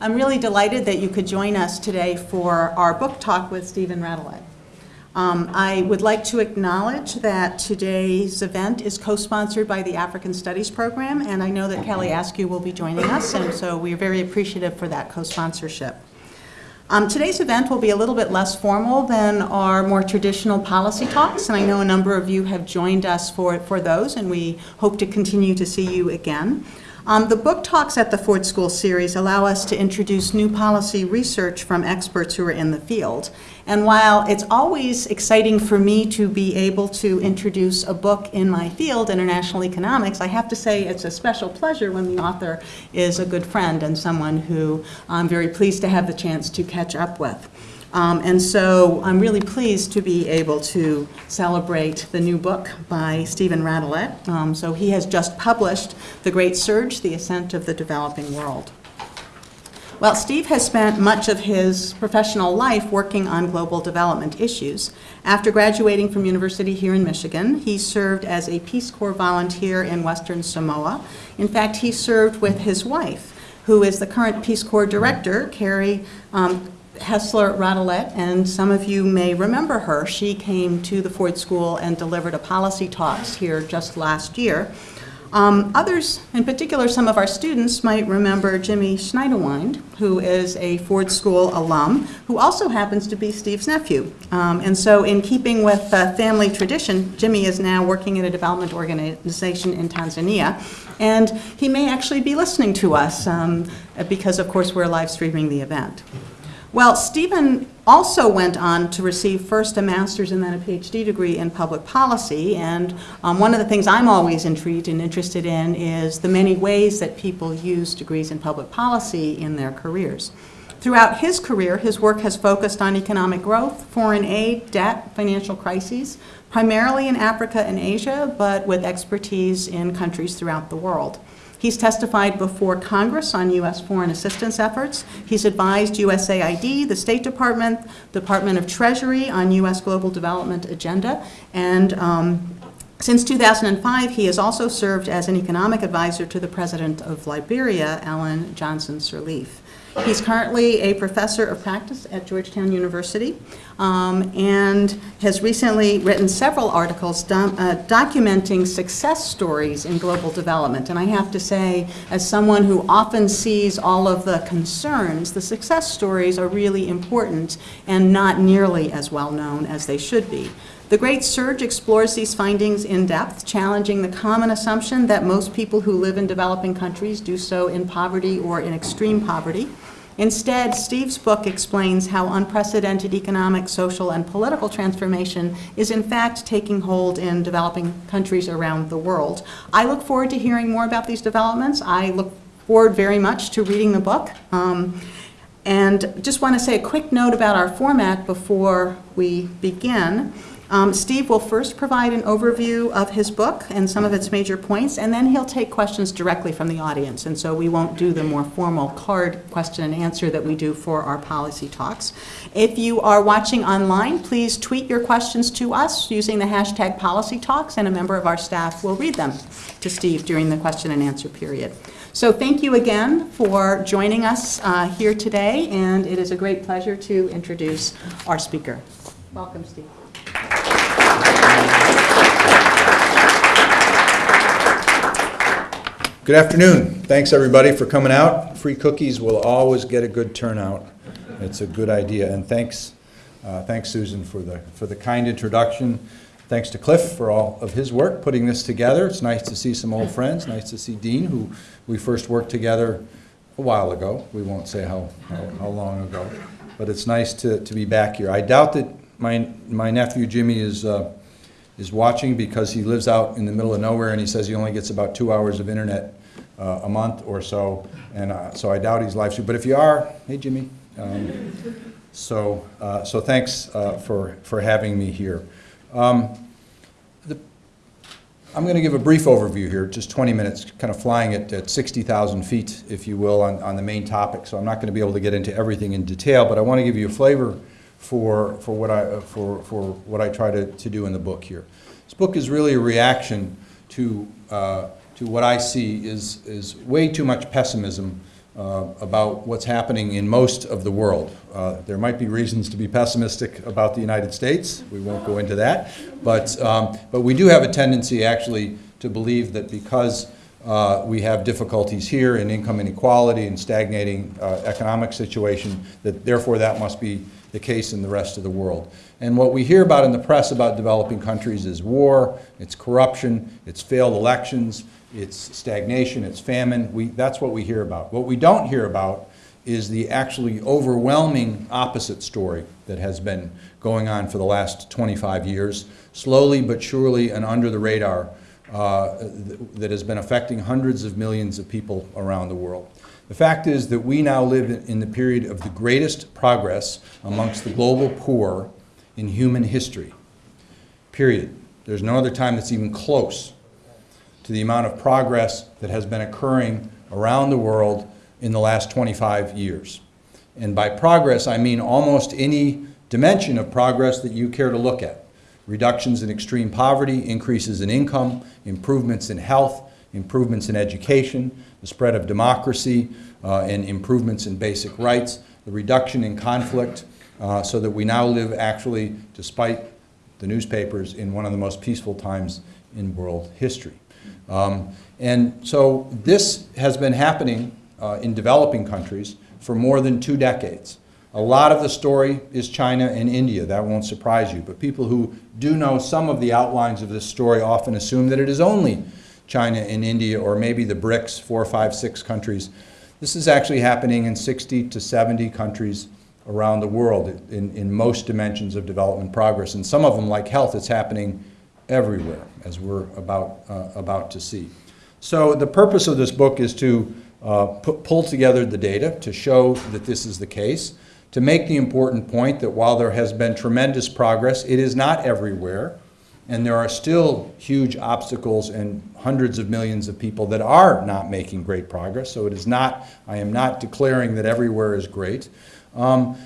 I'm really delighted that you could join us today for our book talk with Stephen Radelet. Um, I would like to acknowledge that today's event is co-sponsored by the African Studies Program, and I know that Kelly Askew will be joining us, and so we're very appreciative for that co-sponsorship. Um, today's event will be a little bit less formal than our more traditional policy talks, and I know a number of you have joined us for, for those, and we hope to continue to see you again. Um, the book talks at the Ford School series allow us to introduce new policy research from experts who are in the field. And while it's always exciting for me to be able to introduce a book in my field, international economics, I have to say it's a special pleasure when the author is a good friend and someone who I'm very pleased to have the chance to catch up with. Um, and so I'm really pleased to be able to celebrate the new book by Stephen Radelet. Um, so he has just published The Great Surge, The Ascent of the Developing World. Well, Steve has spent much of his professional life working on global development issues. After graduating from university here in Michigan, he served as a Peace Corps volunteer in Western Samoa. In fact, he served with his wife, who is the current Peace Corps director, Carrie um, Hessler Radelet, and some of you may remember her. She came to the Ford School and delivered a policy talks here just last year. Um, others, in particular some of our students, might remember Jimmy Schneiderwind, who is a Ford School alum, who also happens to be Steve's nephew. Um, and so in keeping with uh, family tradition, Jimmy is now working at a development organization in Tanzania. And he may actually be listening to us um, because, of course, we're live streaming the event. Well, Stephen also went on to receive first a master's and then a PhD degree in public policy. And um, one of the things I'm always intrigued and interested in is the many ways that people use degrees in public policy in their careers. Throughout his career, his work has focused on economic growth, foreign aid, debt, financial crises, primarily in Africa and Asia, but with expertise in countries throughout the world. He's testified before Congress on U.S. foreign assistance efforts. He's advised USAID, the State Department, Department of Treasury on U.S. global development agenda, and um, since 2005, he has also served as an economic advisor to the President of Liberia, Ellen Johnson Sirleaf. He's currently a professor of practice at Georgetown University um, and has recently written several articles do uh, documenting success stories in global development. And I have to say, as someone who often sees all of the concerns, the success stories are really important and not nearly as well known as they should be. The Great Surge explores these findings in depth, challenging the common assumption that most people who live in developing countries do so in poverty or in extreme poverty. Instead, Steve's book explains how unprecedented economic, social, and political transformation is in fact taking hold in developing countries around the world. I look forward to hearing more about these developments. I look forward very much to reading the book. Um, and just want to say a quick note about our format before we begin. Um, Steve will first provide an overview of his book and some of its major points, and then he'll take questions directly from the audience. And so we won't do the more formal card question and answer that we do for our policy talks. If you are watching online, please tweet your questions to us using the hashtag policy talks, and a member of our staff will read them to Steve during the question and answer period. So thank you again for joining us uh, here today, and it is a great pleasure to introduce our speaker. Welcome, Steve. Good afternoon. Thanks, everybody, for coming out. Free cookies will always get a good turnout. It's a good idea. And thanks, uh, thanks, Susan, for the, for the kind introduction. Thanks to Cliff for all of his work putting this together. It's nice to see some old friends. Nice to see Dean, who we first worked together a while ago. We won't say how, how, how long ago. But it's nice to, to be back here. I doubt that my, my nephew Jimmy is uh, is watching because he lives out in the middle of nowhere and he says he only gets about two hours of internet uh, a month or so. And uh, so I doubt he's live streaming. But if you are, hey Jimmy. Um, so, uh, so thanks uh, for, for having me here. Um, the, I'm going to give a brief overview here, just 20 minutes, kind of flying at, at 60,000 feet, if you will, on, on the main topic. So I'm not going to be able to get into everything in detail, but I want to give you a flavor for, for, what, I, for, for what I try to, to do in the book here. This book is really a reaction to, uh, to what I see is, is way too much pessimism uh, about what's happening in most of the world. Uh, There might be reasons to be pessimistic about the United States. We won't go into that. But, um, but we do have a tendency actually to believe that because uh, we have difficulties here in income inequality and stagnating uh, economic situation, that therefore that must be the case in the rest of the world. And what we hear about in the press about developing countries is war, it's corruption, it's failed elections, it's stagnation, it's famine. We, that's what we hear about. What we don't hear about is the actually overwhelming opposite story that has been going on for the last 25 years, slowly but surely and under the radar, uh, th- that has been affecting hundreds of millions of people around the world. The fact is that we now live in- the period of the greatest progress amongst the global poor in human history. Period. There's no other time that's even close to the amount of progress that has been occurring around the world in the last 25 years. And by progress, I mean almost any dimension of progress that you care to look at. Reductions in extreme poverty, increases in income, improvements in health, improvements in education, the spread of democracy, uh, and improvements in basic rights, the reduction in conflict, uh, so that we now live actually, despite the newspapers, in one of the most peaceful times in world history. Um, And so this has been happening uh, in developing countries for more than two decades. A lot of the story is China and India. That won't surprise you. But people who do know some of the outlines of this story often assume that it is only China and India, or maybe the BRICS, four, five, six countries. This is actually happening in 60 to 70 countries around the world in, in most dimensions of development progress. And some of them, like health, it's happening everywhere, as we're about, uh, about to see. So the purpose of this book is to uh, pu- pull together the data to show that this is the case, to make the important point that while there has been tremendous progress, it is not everywhere, and there are still huge obstacles and hundreds of millions of people that are not making great progress. So it is not, I am not declaring that everywhere is great. Um,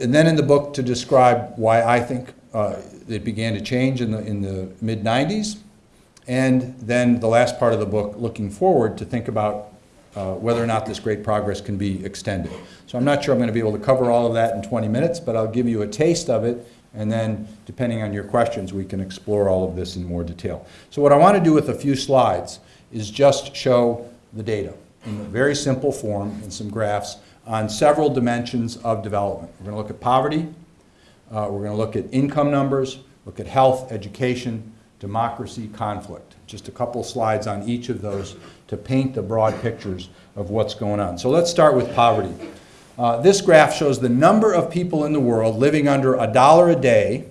and then in the book to describe why I think uh, it began to change in the, in the mid 90s. And then the last part of the book, looking forward to think about uh, whether or not this great progress can be extended. So I'm not sure I'm going to be able to cover all of that in 20 minutes, but I'll give you a taste of it. And then, depending on your questions, we can explore all of this in more detail. So, what I want to do with a few slides is just show the data in a very simple form in some graphs on several dimensions of development. We're going to look at poverty, uh, we're going to look at income numbers, look at health, education, democracy, conflict. Just a couple slides on each of those to paint the broad pictures of what's going on. So let's start with poverty. Uh, this graph shows the number of people in the world living under a dollar a day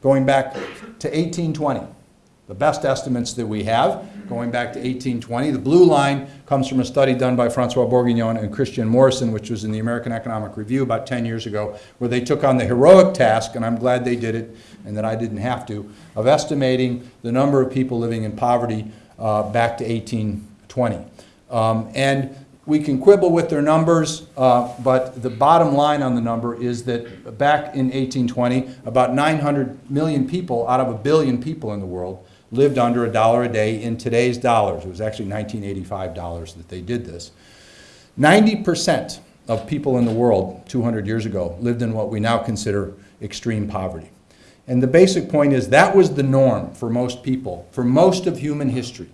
going back to 1820. The best estimates that we have, going back to 1820. The blue line comes from a study done by Francois Bourguignon and Christian Morrisson, which was in the American Economic Review about 10 years ago, where they took on the heroic task, and I'm glad they did it and that I didn't have to, of estimating the number of people living in poverty uh, back to 1820. Um, and we can quibble with their numbers, uh, but the bottom line on the number is that back in 1820, about 900 million people out of a billion people in the world lived under a dollar a day in today's dollars. It was actually 1985 dollars that they did this. 90% of people in the world 200 years ago lived in what we now consider extreme poverty. And the basic point is that was the norm for most people, for most of human history.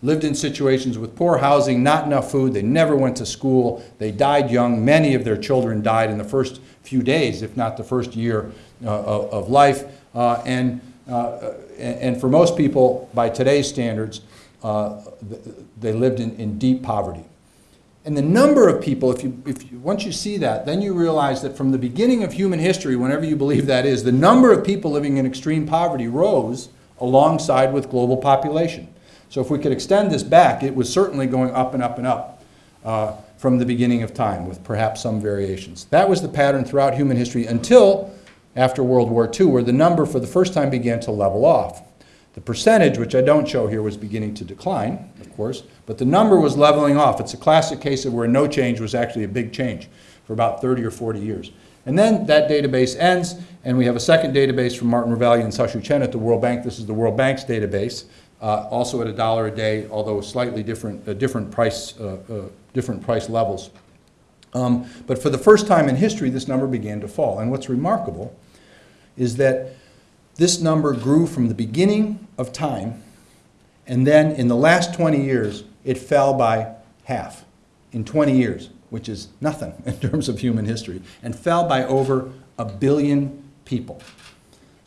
Lived in situations with poor housing, not enough food, they never went to school, they died young. Many of their children died in the first few days, if not the first year uh, of, life. Uh, and, uh, and and for most people, by today's standards, uh, they lived in, in deep poverty. And the number of people, if you, if you, once you see that, then you realize that from the beginning of human history, whenever you believe that is, the number of people living in extreme poverty rose alongside with global population. So if we could extend this back, it was certainly going up and up and up uh, from the beginning of time, with perhaps some variations. That was the pattern throughout human history until after World War II, where the number for the first time began to level off. The percentage, which I don't show here, was beginning to decline, of course, but the number was leveling off. It's a classic case of where no change was actually a big change for about 30 or 40 years. And then that database ends, and we have a second database from Martin Ravallion and Shaohua Chen at the World Bank. This is the World Bank's database uh, also at a dollar a day, although slightly different, uh, different price, uh, uh, different price levels. Um, But for the first time in history, this number began to fall. And what's remarkable is that this number grew from the beginning of time, and then in the last 20 years, it fell by half in 20 years, which is nothing in terms of human history, and fell by over a billion people.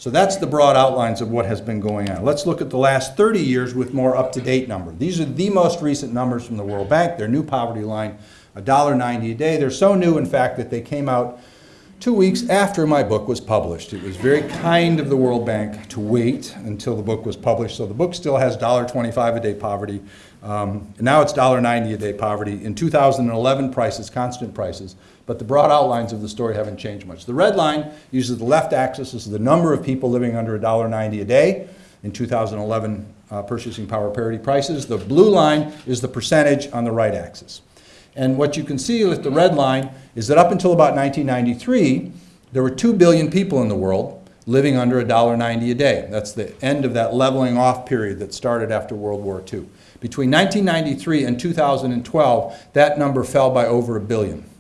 So that's the broad outlines of what has been going on. Let's look at the last 30 years with more up-to-date numbers. These are the most recent numbers from the World Bank. Their new poverty line, $1.90 a day. They're so new, in fact, that they came out two weeks after my book was published. It was very kind of the World Bank to wait until the book was published. So the book still has $1.25 a day poverty. Um, now it's $1.90 a day poverty. In 2011 prices, constant prices, but the broad outlines of the story haven't changed much. The red line uses the left axis as the number of people living under $1.90 a day in 2011 uh, purchasing power parity prices. The blue line is the percentage on the right axis. And what you can see with the red line is that up until about 1993, there were 2 billion people in the world living under $1.90 a day. That's the end of that leveling off period that started after World War II. Between 1993 and 2012, that number fell by over a billion.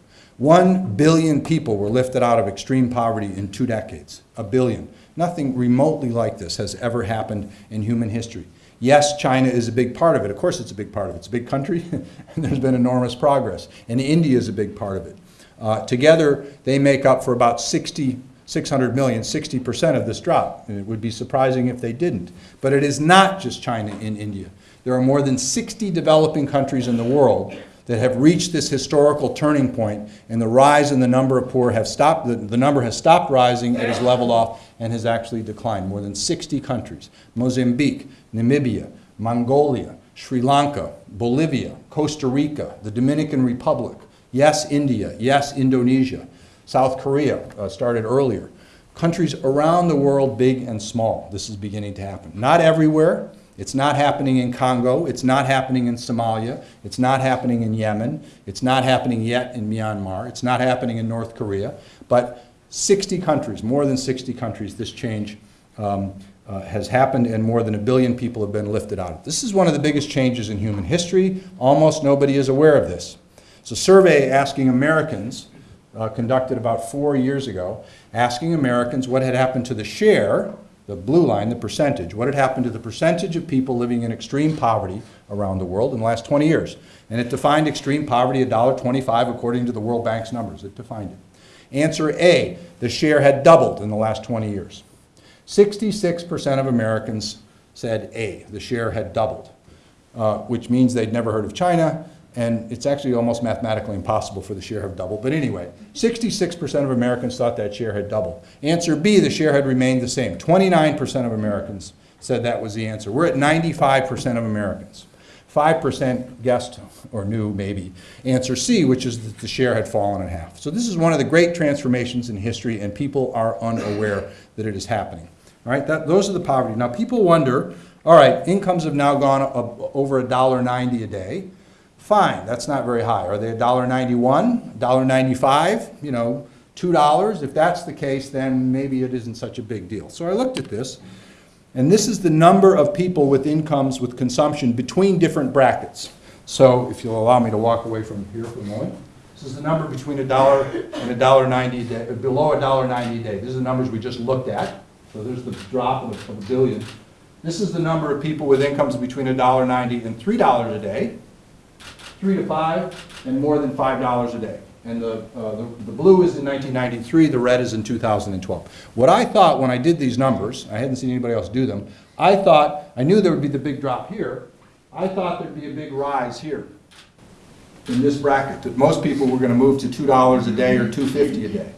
One billion people were lifted out of extreme poverty in two decades. A billion. Nothing remotely like this has ever happened in human history. Yes, China is a big part of it. Of course it's a big part of it. It's a big country, and there's been enormous progress. And India is a big part of it. Uh, together, they make up for about 60, 600 million, 60% of this drop. And it would be surprising if they didn't. But it is not just China and India. There are more than 60 developing countries in the world that have reached this historical turning point, and the rise in the number of poor have stopped, the, the number has stopped rising, it has leveled off, and has actually declined. More than 60 countries, Mozambique, Namibia, Mongolia, Sri Lanka, Bolivia, Costa Rica, the Dominican Republic, yes, India, yes, Indonesia, South Korea uh, started earlier. Countries around the world, big and small, this is beginning to happen. Not everywhere, it's not happening in Congo. It's not happening in Somalia. It's not happening in Yemen. It's not happening yet in Myanmar. It's not happening in North Korea. But 60 countries, more than 60 countries, this change um, uh, has happened and more than a billion people have been lifted out of. This is one of the biggest changes in human history. Almost nobody is aware of this. It's a survey asking Americans, uh, conducted about four years ago, asking Americans what had happened to the share the blue line, the percentage, what had happened to the percentage of people living in extreme poverty around the world in the last 20 years. And it defined extreme poverty $1.25 according to the World Bank's numbers. It defined it. Answer A, the share had doubled in the last 20 years. 66% of Americans said A, the share had doubled, uh, which means they'd never heard of China, and it's actually almost mathematically impossible for the share have doubled. But anyway, 66% of Americans thought that share had doubled. Answer B, the share had remained the same. 29% of Americans said that was the answer. We're at 95% of Americans. 5% guessed, or knew maybe, answer C, which is that the share had fallen in half. So this is one of the great transformations in history, and people are unaware that it is happening. All right, that, those are the poverty. Now people wonder, all right, incomes have now gone up over $1.90 a day. Fine, that's not very high. Are they $1.91, $1.95, you know, $2? If that's the case, then maybe it isn't such a big deal. So I looked at this, and this is the number of people with incomes with consumption between different brackets. So if you'll allow me to walk away from here for a moment. This is the number between a dollar and a dollar ninety a day, below a dollar ninety a day. These are the numbers we just looked at. So there's the drop of a, of a billion. This is the number of people with incomes between a dollar ninety and three dollars a day three to five, and more than five dollars a day. And the, uh, the, the blue is in 1993, the red is in 2012. What I thought when I did these numbers, I hadn't seen anybody else do them, I thought, I knew there would be the big drop here, I thought there'd be a big rise here in this bracket, that most people were going to move to $2 a day or $2.50 a day.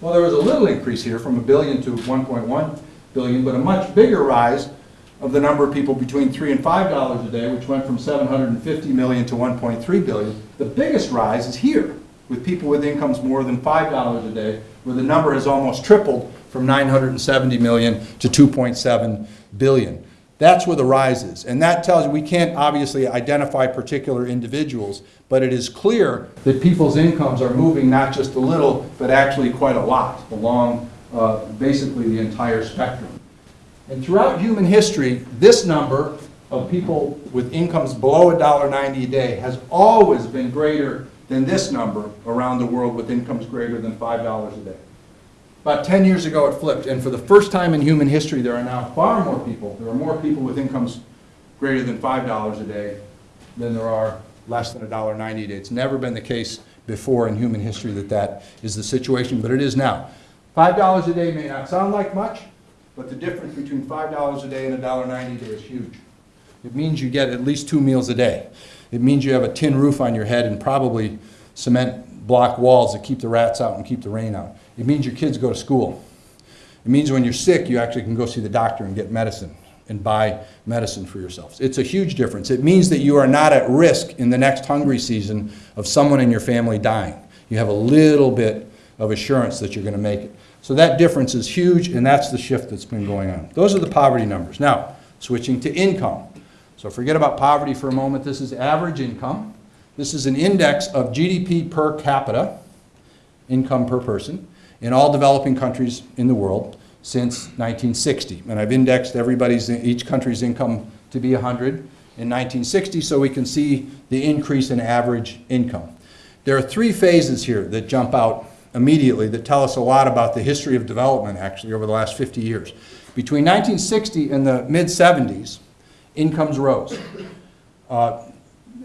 Well, there was a little increase here from a billion to 1.1 billion, but a much bigger rise of the number of people between three and five dollars a day, which went from 750 million to 1.3 billion. The biggest rise is here, with people with incomes more than five dollars a day, where the number has almost tripled from 970 million to 2.7 billion. That's where the rise is. And that tells you, we can't obviously identify particular individuals, but it is clear that people's incomes are moving not just a little, but actually quite a lot along uh, basically the entire spectrum. And throughout human history, this number of people with incomes below $1.90 a day has always been greater than this number around the world with incomes greater than $5 a day. About 10 years ago, it flipped, and for the first time in human history, there are now far more people, there are more people with incomes greater than $5 a day than there are less than $1.90 a day. It's never been the case before in human history that that is the situation, but it is now. $5 a day may not sound like much, but the difference between $5 a day and $1.90 a day is huge. It means you get at least two meals a day. It means you have a tin roof on your head and probably cement block walls that keep the rats out and keep the rain out. It means your kids go to school. It means when you're sick, you actually can go see the doctor and get medicine and buy medicine for yourselves. It's a huge difference. It means that you are not at risk in the next hungry season of someone in your family dying. You have a little bit of assurance that you're going to make it. So that difference is huge, and that's the shift that's been going on. Those are the poverty numbers. Now, switching to income. So forget about poverty for a moment. This is average income. This is an index of GDP per capita, income per person, in all developing countries in the world since 1960. And I've indexed everybody's, each country's income to be 100 in 1960 so we can see the increase in average income. There are three phases here that jump out immediately that tell us a lot about the history of development actually over the last 50 years. Between 1960 and the mid-70s, incomes rose. Uh,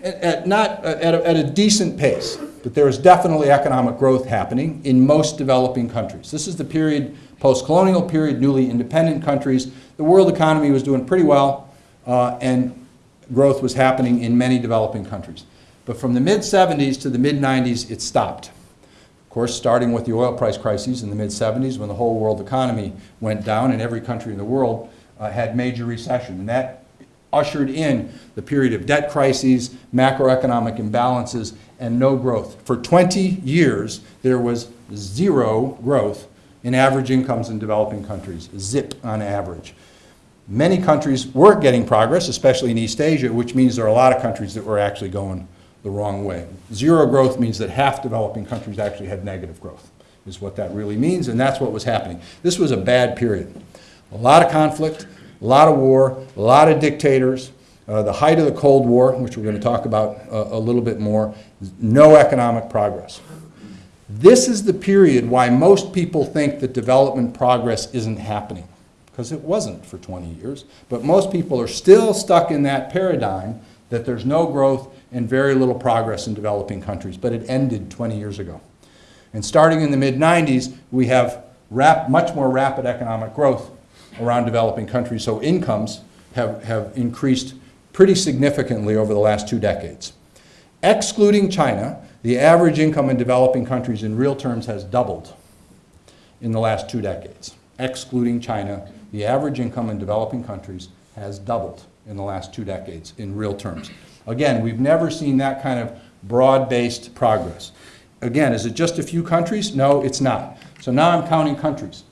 at not, at a, at a decent pace, but there is definitely economic growth happening in most developing countries. This is the period, post-colonial period, newly independent countries. The world economy was doing pretty well, uh, and growth was happening in many developing countries. But from the mid-70s to the mid-90s, it stopped. Of course, starting with the oil price crises in the mid-70s when the whole world economy went down and every country in the world uh, had major recession. And that ushered in the period of debt crises, macroeconomic imbalances, and no growth. For 20 years, there was zero growth in average incomes in developing countries, zip on average. Many countries were getting progress, especially in East Asia, which means there are a lot of countries that were actually going the wrong way. Zero growth means that half developing countries actually had negative growth, is what that really means, and that's what was happening. This was a bad period. A lot of conflict, a lot of war, a lot of dictators, uh, the height of the Cold War, which we're going to talk about uh, a little bit more, no economic progress. This is the period why most people think that development progress isn't happening, because it wasn't for 20 years. But most people are still stuck in that paradigm that there's no growth and very little progress in developing countries, but it ended 20 years ago. And starting in the mid-90s, we have rap much more rapid economic growth around developing countries, so incomes have, have increased pretty significantly over the last two decades. Excluding China, the average income in developing countries in real terms has doubled in the last two decades. Excluding China, the average income in developing countries has doubled in the last two decades in real terms. Again, we've never seen that kind of broad-based progress. Again, is it just a few countries? No, it's not. So now I'm counting countries.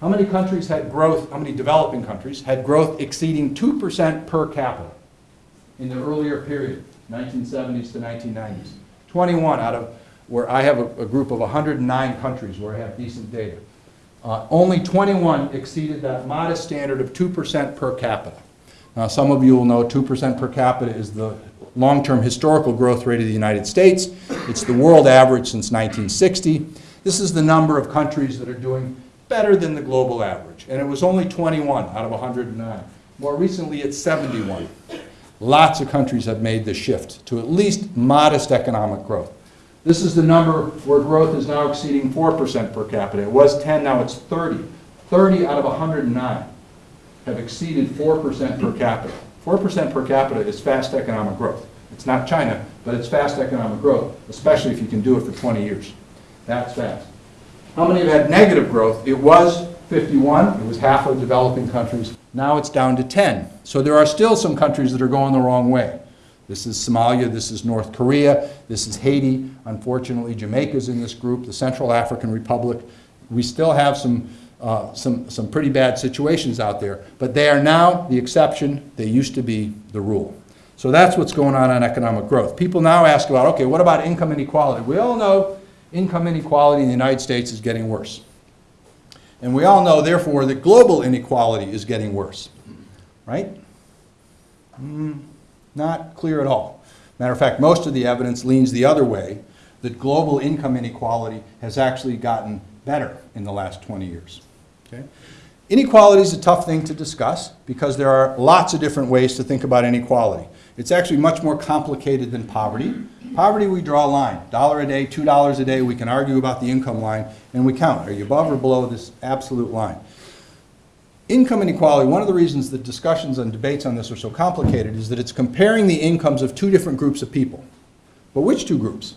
How many countries had growth, how many developing countries had growth exceeding 2% per capita in the earlier period, 1970s to 1990s? 21 out of, where I have a, a group of 109 countries where I have decent data. Uh, only 21 exceeded that modest standard of 2% per capita. Now, some of you will know 2% per capita is the long-term historical growth rate of the United States. It's the world average since 1960. This is the number of countries that are doing better than the global average. And it was only 21 out of 109. More recently, it's 71. Lots of countries have made the shift to at least modest economic growth. This is the number where growth is now exceeding 4% per capita. It was 10, now it's 30. 30 out of 109 have exceeded 4% per capita. 4% per capita is fast economic growth. It's not China, but it's fast economic growth, especially if you can do it for 20 years. That's fast. How many have had negative growth? It was 51. It was half of developing countries. Now it's down to 10. So there are still some countries that are going the wrong way. This is Somalia, this is North Korea, this is Haiti. Unfortunately, Jamaica's in this group, the Central African Republic. We still have some, uh, some, some pretty bad situations out there, but they are now the exception. They used to be the rule. So that's what's going on on economic growth. People now ask about, okay, what about income inequality? We all know income inequality in the United States is getting worse. And we all know, therefore, that global inequality is getting worse, right? Not clear at all. Matter of fact, most of the evidence leans the other way, that global income inequality has actually gotten better in the last 20 years. Okay? Inequality is a tough thing to discuss because there are lots of different ways to think about inequality. It's actually much more complicated than poverty. Poverty, we draw a line, dollar a day, two dollars a day, we can argue about the income line, and we count, are you above or below this absolute line? Income inequality, one of the reasons that discussions and debates on this are so complicated is that it's comparing the incomes of two different groups of people. But which two groups?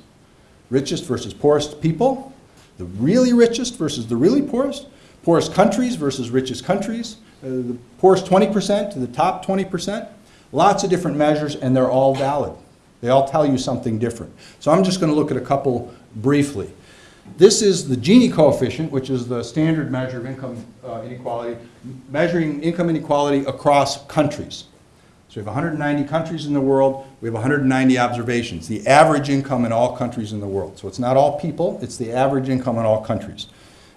Richest versus poorest people? The really richest versus the really poorest? Poorest countries versus richest countries? Uh, the poorest 20% to the top 20%? Lots of different measures, and they're all valid. They all tell you something different. So I'm just going to look at a couple briefly. This is the Gini coefficient, which is the standard measure of income uh, inequality, measuring income inequality across countries. So we have 190 countries in the world, we have 190 observations, the average income in all countries in the world. So it's not all people, it's the average income in all countries.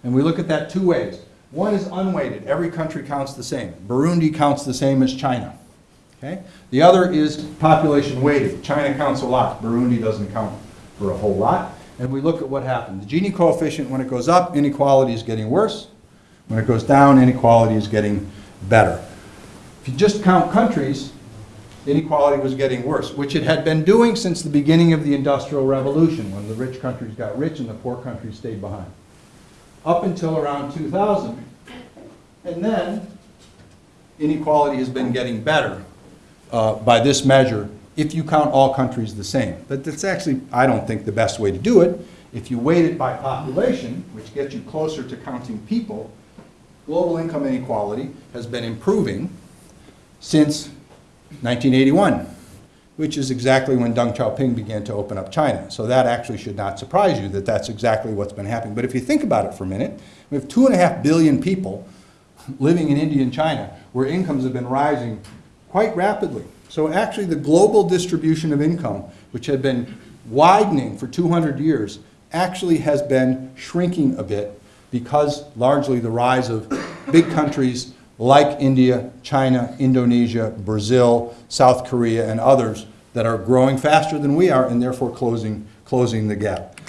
And we look at that two ways. One is unweighted, every country counts the same. Burundi counts the same as China. Okay? The other is population weighted. China counts a lot, Burundi doesn't count for a whole lot. And we look at what happened. The Gini coefficient, when it goes up, inequality is getting worse. When it goes down, inequality is getting better. If you just count countries, inequality was getting worse, which it had been doing since the beginning of the Industrial Revolution, when the rich countries got rich and the poor countries stayed behind. Up until around 2000. And then, inequality has been getting better uh, by this measure if you count all countries the same. But that's actually, I don't think, the best way to do it. If you weight it by population, which gets you closer to counting people, global income inequality has been improving since 1981, which is exactly when Deng Xiaoping began to open up China. So that actually should not surprise you that that's exactly what's been happening. But if you think about it for a minute, we have two and a half billion people living in India and China where incomes have been rising quite rapidly. So actually the global distribution of income, which had been widening for 200 years, actually has been shrinking a bit because largely the rise of big countries like India, China, Indonesia, Brazil, South Korea, and others that are growing faster than we are and therefore closing, closing the gap.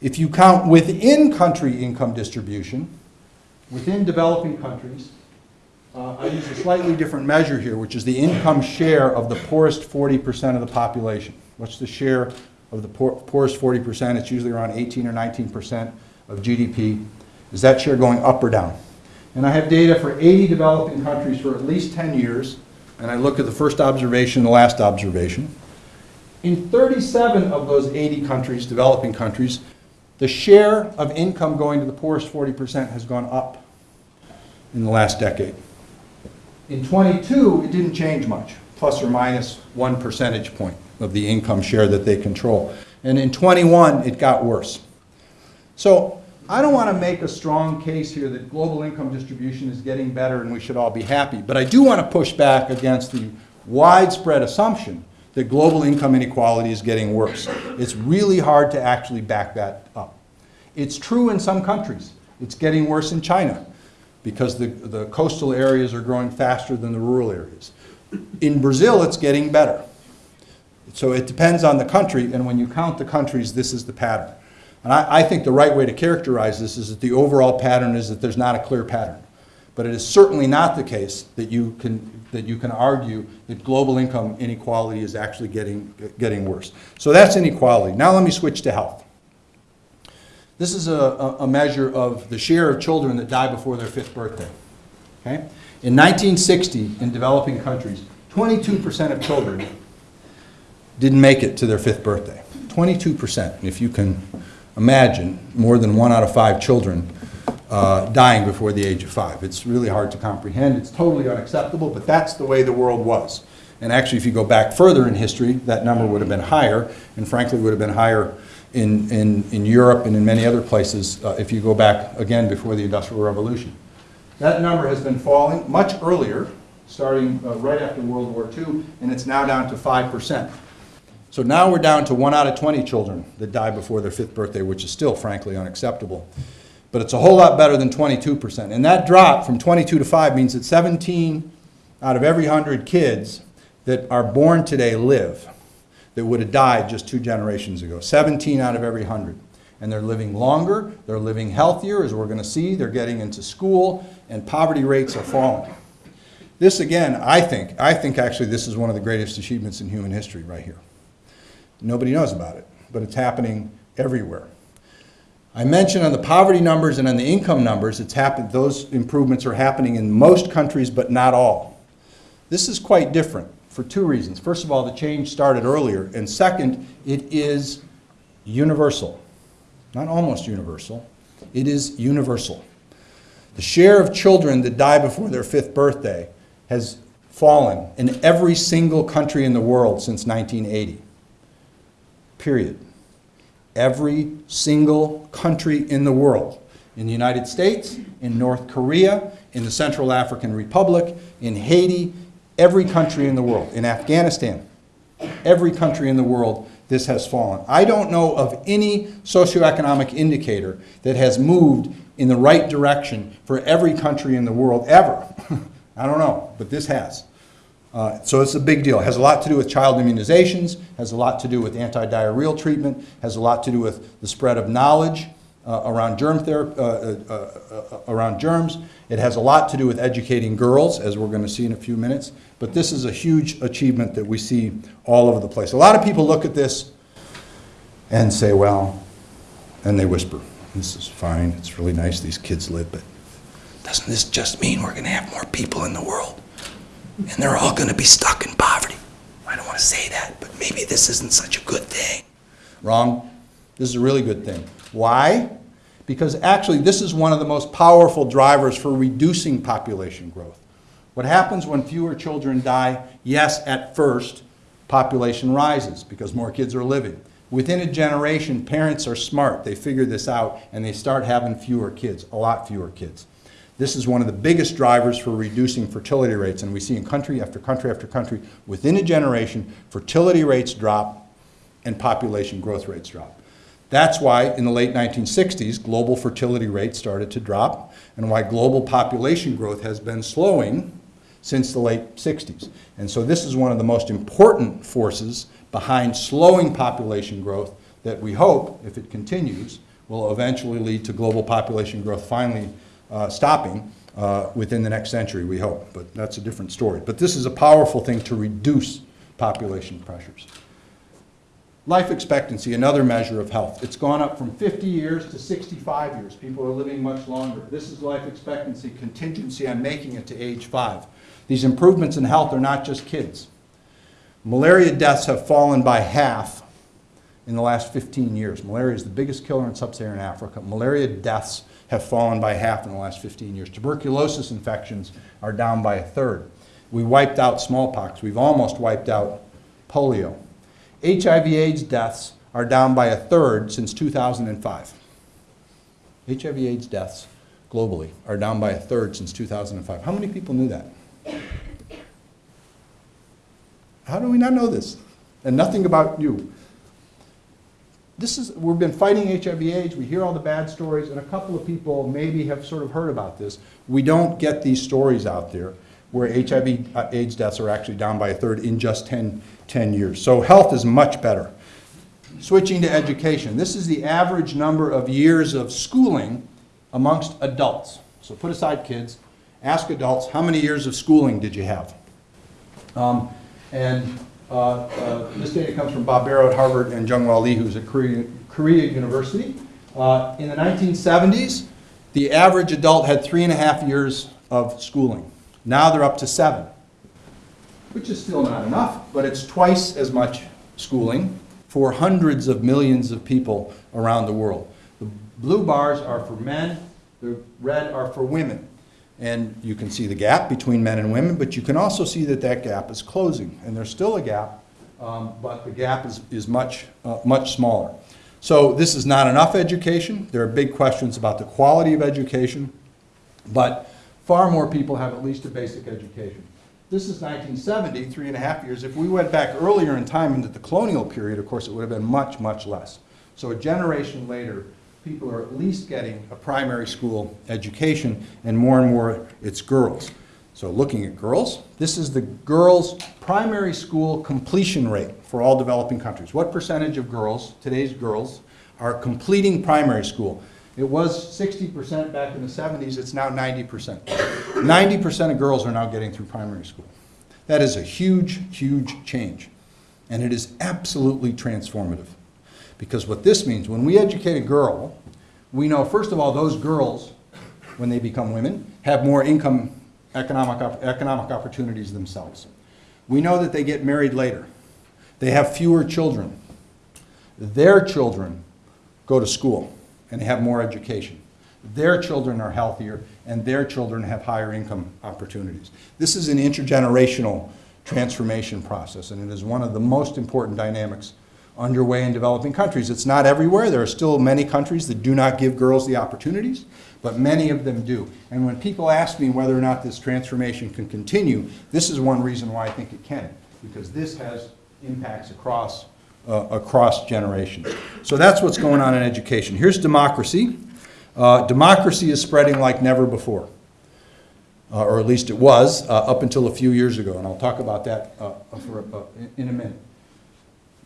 If you count within country income distribution, within developing countries, uh, I use a slightly different measure here, which is the income share of the poorest 40% of the population. What's the share of the poor, poorest 40%? It's usually around 18 or 19% of GDP. Is that share going up or down? And I have data for 80 developing countries for at least 10 years, and I look at the first observation, and the last observation. In 37 of those 80 countries, developing countries, the share of income going to the poorest 40% has gone up in the last decade. In 22, it didn't change much, plus or minus one percentage point of the income share that they control. And in 21, it got worse. So I don't want to make a strong case here that global income distribution is getting better and we should all be happy, but I do want to push back against the widespread assumption that global income inequality is getting worse. It's really hard to actually back that up. It's true in some countries. It's getting worse in China because the, the coastal areas are growing faster than the rural areas. In Brazil, it's getting better. So it depends on the country, and when you count the countries, this is the pattern. And I, I think the right way to characterize this is that the overall pattern is that there's not a clear pattern. But it is certainly not the case that you can, that you can argue that global income inequality is actually getting, getting worse. So that's inequality. Now let me switch to health. This is a, a measure of the share of children that die before their fifth birthday. Okay? In 1960, in developing countries, 22% of children didn't make it to their fifth birthday. 22%. If you can imagine, more than one out of five children uh, dying before the age of five. It's really hard to comprehend. It's totally unacceptable, but that's the way the world was. And actually, if you go back further in history, that number would have been higher, and frankly would have been higher in, in, in Europe and in many other places uh, if you go back again before the Industrial Revolution. That number has been falling much earlier, starting uh, right after World War II, and it's now down to 5%. So now we're down to one out of 20 children that die before their fifth birthday, which is still frankly unacceptable. But it's a whole lot better than 22%. And that drop from 22 to 5 means that 17 out of every 100 kids that are born today live that would have died just two generations ago. 17 out of every 100. And they're living longer, they're living healthier, as we're going to see, they're getting into school, and poverty rates are falling. This again, I think, I think actually this is one of the greatest achievements in human history right here. Nobody knows about it, but it's happening everywhere. I mentioned on the poverty numbers and on the income numbers, it's happened, those improvements are happening in most countries, but not all. This is quite different for two reasons. First of all, the change started earlier, and second, it is universal. Not almost universal, it is universal. The share of children that die before their fifth birthday has fallen in every single country in the world since 1980. Period. Every single country in the world. In the United States, in North Korea, in the Central African Republic, in Haiti, every country in the world. In Afghanistan, every country in the world, this has fallen. I don't know of any socioeconomic indicator that has moved in the right direction for every country in the world ever. I don't know, but this has. Uh, so it's a big deal. It has a lot to do with child immunizations, has a lot to do with anti-diarrheal treatment, has a lot to do with the spread of knowledge uh, around germ therapy, uh, uh, uh, around germs. It has a lot to do with educating girls, as we're going to see in a few minutes. But this is a huge achievement that we see all over the place. A lot of people look at this and say, well, and they whisper, this is fine, it's really nice these kids live, but doesn't this just mean we're going to have more people in the world? And they're all going to be stuck in poverty. I don't want to say that, but maybe this isn't such a good thing. Wrong. This is a really good thing. Why? Because actually, this is one of the most powerful drivers for reducing population growth. What happens when fewer children die? Yes, at first, population rises because more kids are living. Within a generation, parents are smart. They figure this out and they start having fewer kids, a lot fewer kids. This is one of the biggest drivers for reducing fertility rates, and we see in country after country after country, within a generation, fertility rates drop and population growth rates drop. That's why in the late 1960s, global fertility rates started to drop, and why global population growth has been slowing since the late 60s. And so this is one of the most important forces behind slowing population growth that we hope, if it continues, will eventually lead to global population growth finally stopping uh, within the next century, we hope. But that's a different story. But this is a powerful thing to reduce population pressures. Life expectancy, another measure of health. It's gone up from 50 years to 65 years. People are living much longer. This is life expectancy contingency on making it to age five. These improvements in health are not just kids. Malaria deaths have fallen by half in the last 15 years. Malaria is the biggest killer in sub-Saharan Africa. Malaria deaths have fallen by half in the last 15 years. Tuberculosis infections are down by a third. We wiped out smallpox. We've almost wiped out polio. HIV AIDS deaths are down by a third since 2005. HIV AIDS deaths globally are down by a third since 2005. How many people knew that? How do we not know this? And nothing about you this is, we've been fighting HIV AIDS, we hear all the bad stories, and a couple of people maybe have sort of heard about this. We don't get these stories out there where HIV uh, AIDS deaths are actually down by a third in just 10, 10 years. So health is much better. Switching to education. This is the average number of years of schooling amongst adults. So put aside kids, ask adults, how many years of schooling did you have? Um, and this data comes from Bob Barro at Harvard and Jong-Wha Lee, who's at Korea, Korea University. Uh, in the 1970s, the average adult had three and a half years of schooling. Now they're up to seven, which is still not enough, but it's twice as much schooling for hundreds of millions of people around the world. The blue bars are for men, the red are for women. And you can see the gap between men and women, but you can also see that that gap is closing. And there's still a gap, um, but the gap is, is much, uh, much smaller. So this is not enough education. There are big questions about the quality of education, but far more people have at least a basic education. This is 1970, three and a half years. If we went back earlier in time into the colonial period, of course, it would have been much, much less. So a generation later, people are at least getting a primary school education, and more and more it's girls. So looking at girls, this is the girls' primary school completion rate for all developing countries. What percentage of girls, today's girls, are completing primary school? It was 60% back in the 70s, it's now 90%. 90% of girls are now getting through primary school. That is a huge, huge change. And it is absolutely transformative. Because what this means, when we educate a girl, we know, first of all, those girls, when they become women, have more income, economic, economic opportunities themselves. We know that they get married later. They have fewer children. Their children go to school and have more education. Their children are healthier and their children have higher income opportunities. This is an intergenerational transformation process and it is one of the most important dynamics underway in developing countries. It's not everywhere. There are still many countries that do not give girls the opportunities, but many of them do. And when people ask me whether or not this transformation can continue, this is one reason why I think it can, because this has impacts across, uh, across generations. So that's what's going on in education. Here's democracy. Uh, democracy is spreading like never before, uh, or at least it was uh, up until a few years ago, and I'll talk about that uh, for, uh, in- in a minute.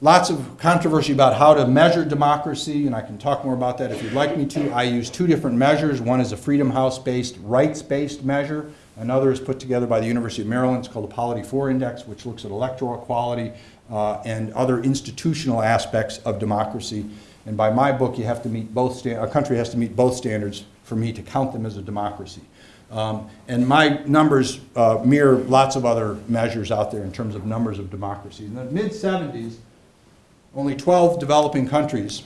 Lots of controversy about how to measure democracy, and I can talk more about that if you'd like me to. I use two different measures. One is a Freedom House-based, rights-based measure. Another is put together by the University of Maryland. It's called the Polity 4 Index, which looks at electoral quality uh, and other institutional aspects of democracy. And by my book, you have to meet both, a country has to meet both standards for me to count them as a democracy. Um, And my numbers uh, mirror lots of other measures out there in terms of numbers of democracy. In the mid-'70s, only 12 developing countries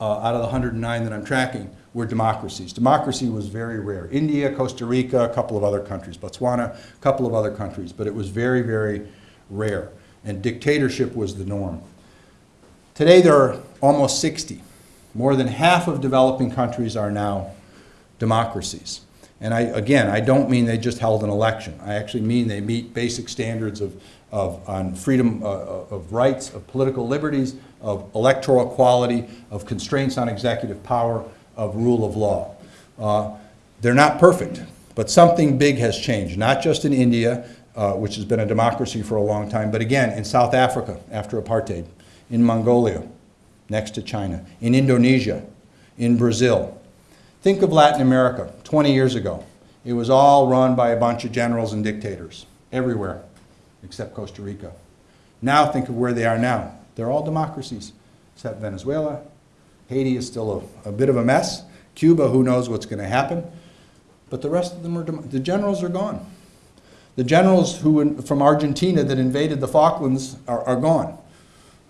uh, out of the 109 that I'm tracking were democracies. Democracy was very rare. India, Costa Rica, a couple of other countries, Botswana, a couple of other countries, but it was very, very rare. And dictatorship was the norm. Today there are almost 60. More than half of developing countries are now democracies. And I, again, I don't mean they just held an election. I actually mean they meet basic standards of, of, on freedom uh, of rights, of political liberties, of electoral equality, of constraints on executive power, of rule of law. Uh, they're not perfect, but something big has changed, not just in India, uh, which has been a democracy for a long time, but again, in South Africa after apartheid, in Mongolia, next to China, in Indonesia, in Brazil. Think of Latin America 20 years ago. It was all run by a bunch of generals and dictators, everywhere except Costa Rica. Now think of where they are now. They're all democracies, except Venezuela. Haiti is still a, a bit of a mess. Cuba, who knows what's going to happen. But the rest of them are, the generals are gone. The generals who, from Argentina that invaded the Falklands are, are gone.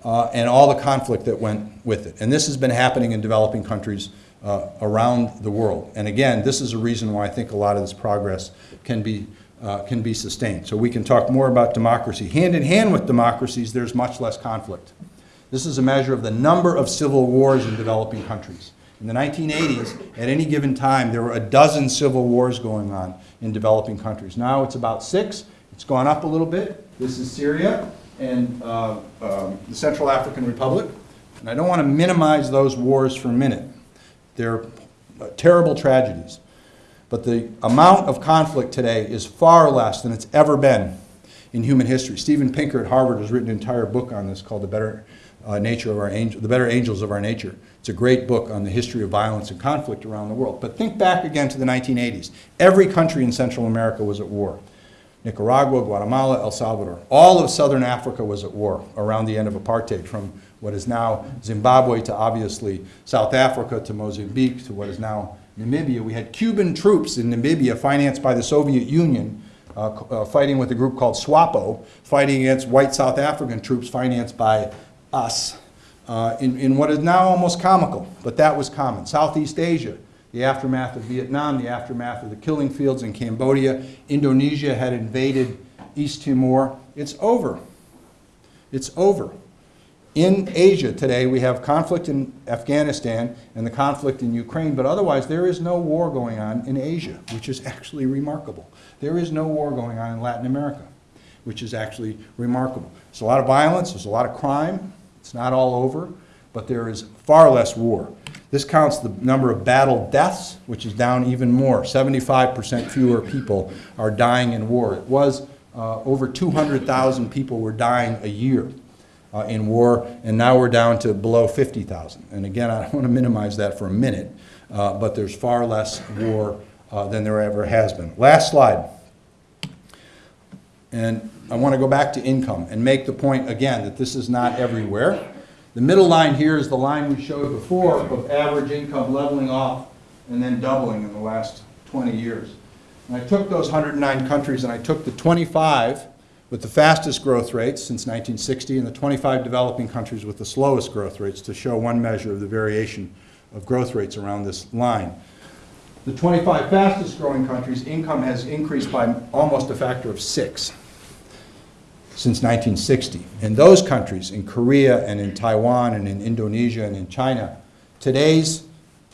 Uh, and all the conflict that went with it. And this has been happening in developing countries uh, around the world. And again, this is a reason why I think a lot of this progress can be, uh, can be sustained. So we can talk more about democracy. Hand in hand with democracies, there's much less conflict. This is a measure of the number of civil wars in developing countries. In the 1980s, at any given time, there were a dozen civil wars going on in developing countries. Now it's about six. It's gone up a little bit. This is Syria and uh, um, the Central African Republic. And I don't want to minimize those wars for a minute. They're uh, terrible tragedies. But the amount of conflict today is far less than it's ever been in human history. Steven Pinker at Harvard has written an entire book on this called The Better uh, Nature of Our Angel, The Better Angels of Our Nature. It's a great book on the history of violence and conflict around the world. But think back again to the 1980s. Every country in Central America was at war. Nicaragua, Guatemala, El Salvador. All of Southern Africa was at war around the end of apartheid, from what is now Zimbabwe to obviously South Africa to Mozambique to what is now Namibia. We had Cuban troops in Namibia financed by the Soviet Union uh, uh, fighting with a group called SWAPO, fighting against white South African troops financed by us uh, in, in what is now almost comical, but that was common. Southeast Asia, the aftermath of Vietnam, the aftermath of the killing fields in Cambodia. Indonesia had invaded East Timor. It's over. It's over. In Asia today, we have conflict in Afghanistan and the conflict in Ukraine, but otherwise there is no war going on in Asia, which is actually remarkable. There is no war going on in Latin America, which is actually remarkable. There's a lot of violence, there's a lot of crime, it's not all over, but there is far less war. This counts the number of battle deaths, which is down even more. 75% fewer people are dying in war. It was uh, over 200,000 people were dying a year uh, in war, and now we're down to below 50,000. And again, I don't want to minimize that for a minute, uh, but there's far less war uh, than there ever has been. Last slide. And I want to go back to income and make the point again that this is not everywhere. The middle line here is the line we showed before of average income leveling off and then doubling in the last 20 years. And I took those 109 countries and I took the 25 with the fastest growth rates since 1960 and the 25 developing countries with the slowest growth rates to show one measure of the variation of growth rates around this line. The 25 fastest growing countries, income has increased by almost a factor of six since 1960. In those countries, in Korea and in Taiwan and in Indonesia and in China, today's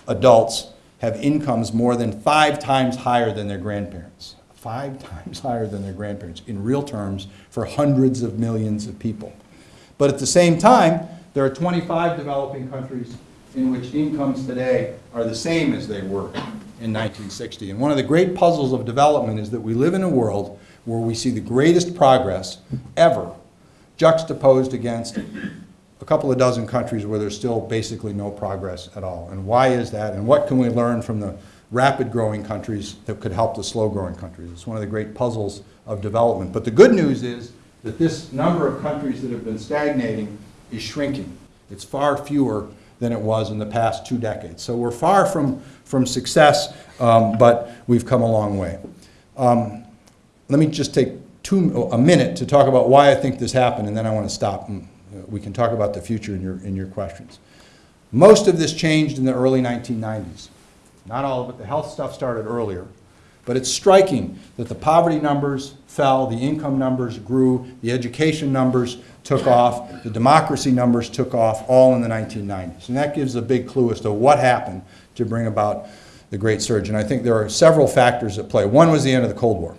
adults have incomes more than five times higher than their grandparents. Five times higher than their grandparents, in real terms, for hundreds of millions of people. But at the same time, there are 25 developing countries in which incomes today are the same as they were in 1960. And one of the great puzzles of development is that we live in a world where we see the greatest progress ever juxtaposed against a couple of dozen countries where there's still basically no progress at all. And why is that? And what can we learn from the rapid growing countries that could help the slow growing countries? It's one of the great puzzles of development. But the good news is that this number of countries that have been stagnating is shrinking. It's far fewer than it was in the past two decades. So we're far from, from success, um, but we've come a long way. Um, let me just take two, a minute to talk about why I think this happened, and then I want to stop and uh, we can talk about the future in your, in your questions. Most of this changed in the early 1990s. Not all of it, the health stuff started earlier. But it's striking that the poverty numbers fell, the income numbers grew, the education numbers took off, the democracy numbers took off, all in the 1990s. And that gives a big clue as to what happened to bring about the great surge. And I think there are several factors at play. One was the end of the Cold War.